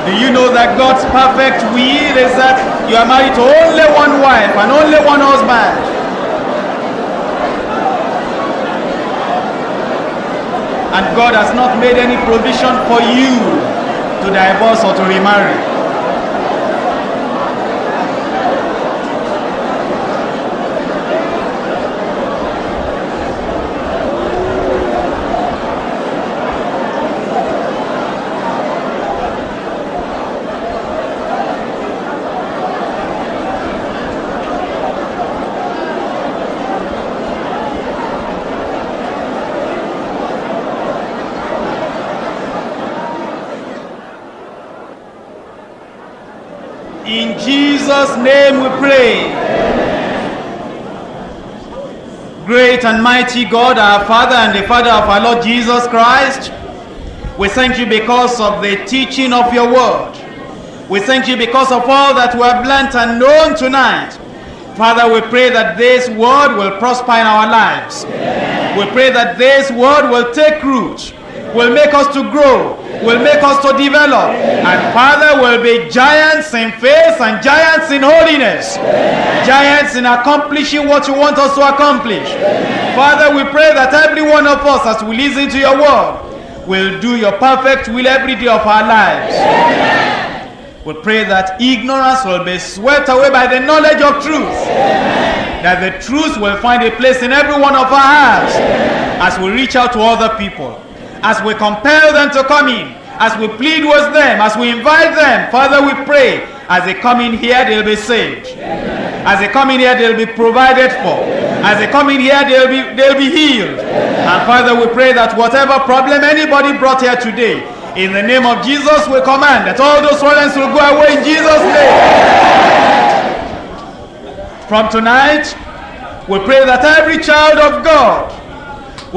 Do you know that God's perfect will is that you are married to only one wife and only one husband? And God has not made any provision for you to divorce or to remarry. In Jesus' name we pray. Great and mighty God, our Father and the Father of our Lord Jesus Christ, we thank you because of the teaching of your word. We thank you because of all that we have learnt and known tonight. Father, we pray that this word will prosper in our lives. We pray that this word will take root, will make us to grow, will make us to develop. And Father, will be giants in faith and giants in holiness. Giants in accomplishing what you want us to accomplish. Father, we pray that every one of us, as we listen to your word, will do your perfect will every day of our lives. We pray that ignorance will be swept away by the knowledge of truth. That the truth will find a place in every one of our hearts as we reach out to other people, as we compel them to come in, as we plead with them, as we invite them. Father, we pray as they come in here, they'll be saved. As they come in here, they'll be provided for. As they come in here, they'll be they'll be healed. And Father, we pray that whatever problem anybody brought here today, In the name of Jesus, we command that all those problems will go away in Jesus' name. From tonight, we pray that every child of God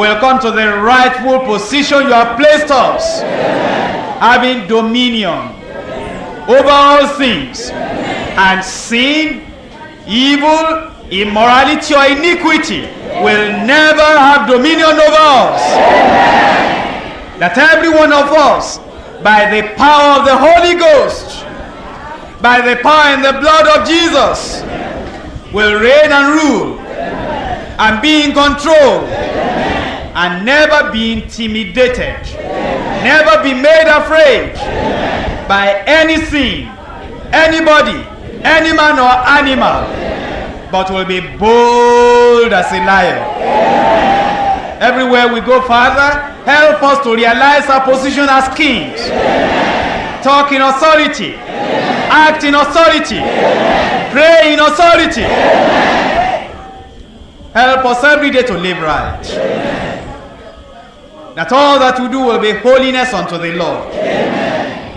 will come to the rightful position you have placed us, having dominion over all things, and sin, evil, immorality, or iniquity will never have dominion over us. That every one of us, by the power of the Holy Ghost, by the power and the blood of Jesus, will reign and rule and be in control and never be intimidated, never be made afraid by anything, anybody, any man or animal, but will be bold as a lion. Everywhere we go, Father, help us to realize our position as kings. Talk in authority, act in authority, pray in authority. Help us every day to live right. That all that we do will be holiness unto the Lord.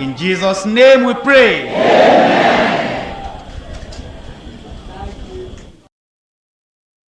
In Jesus' name we pray.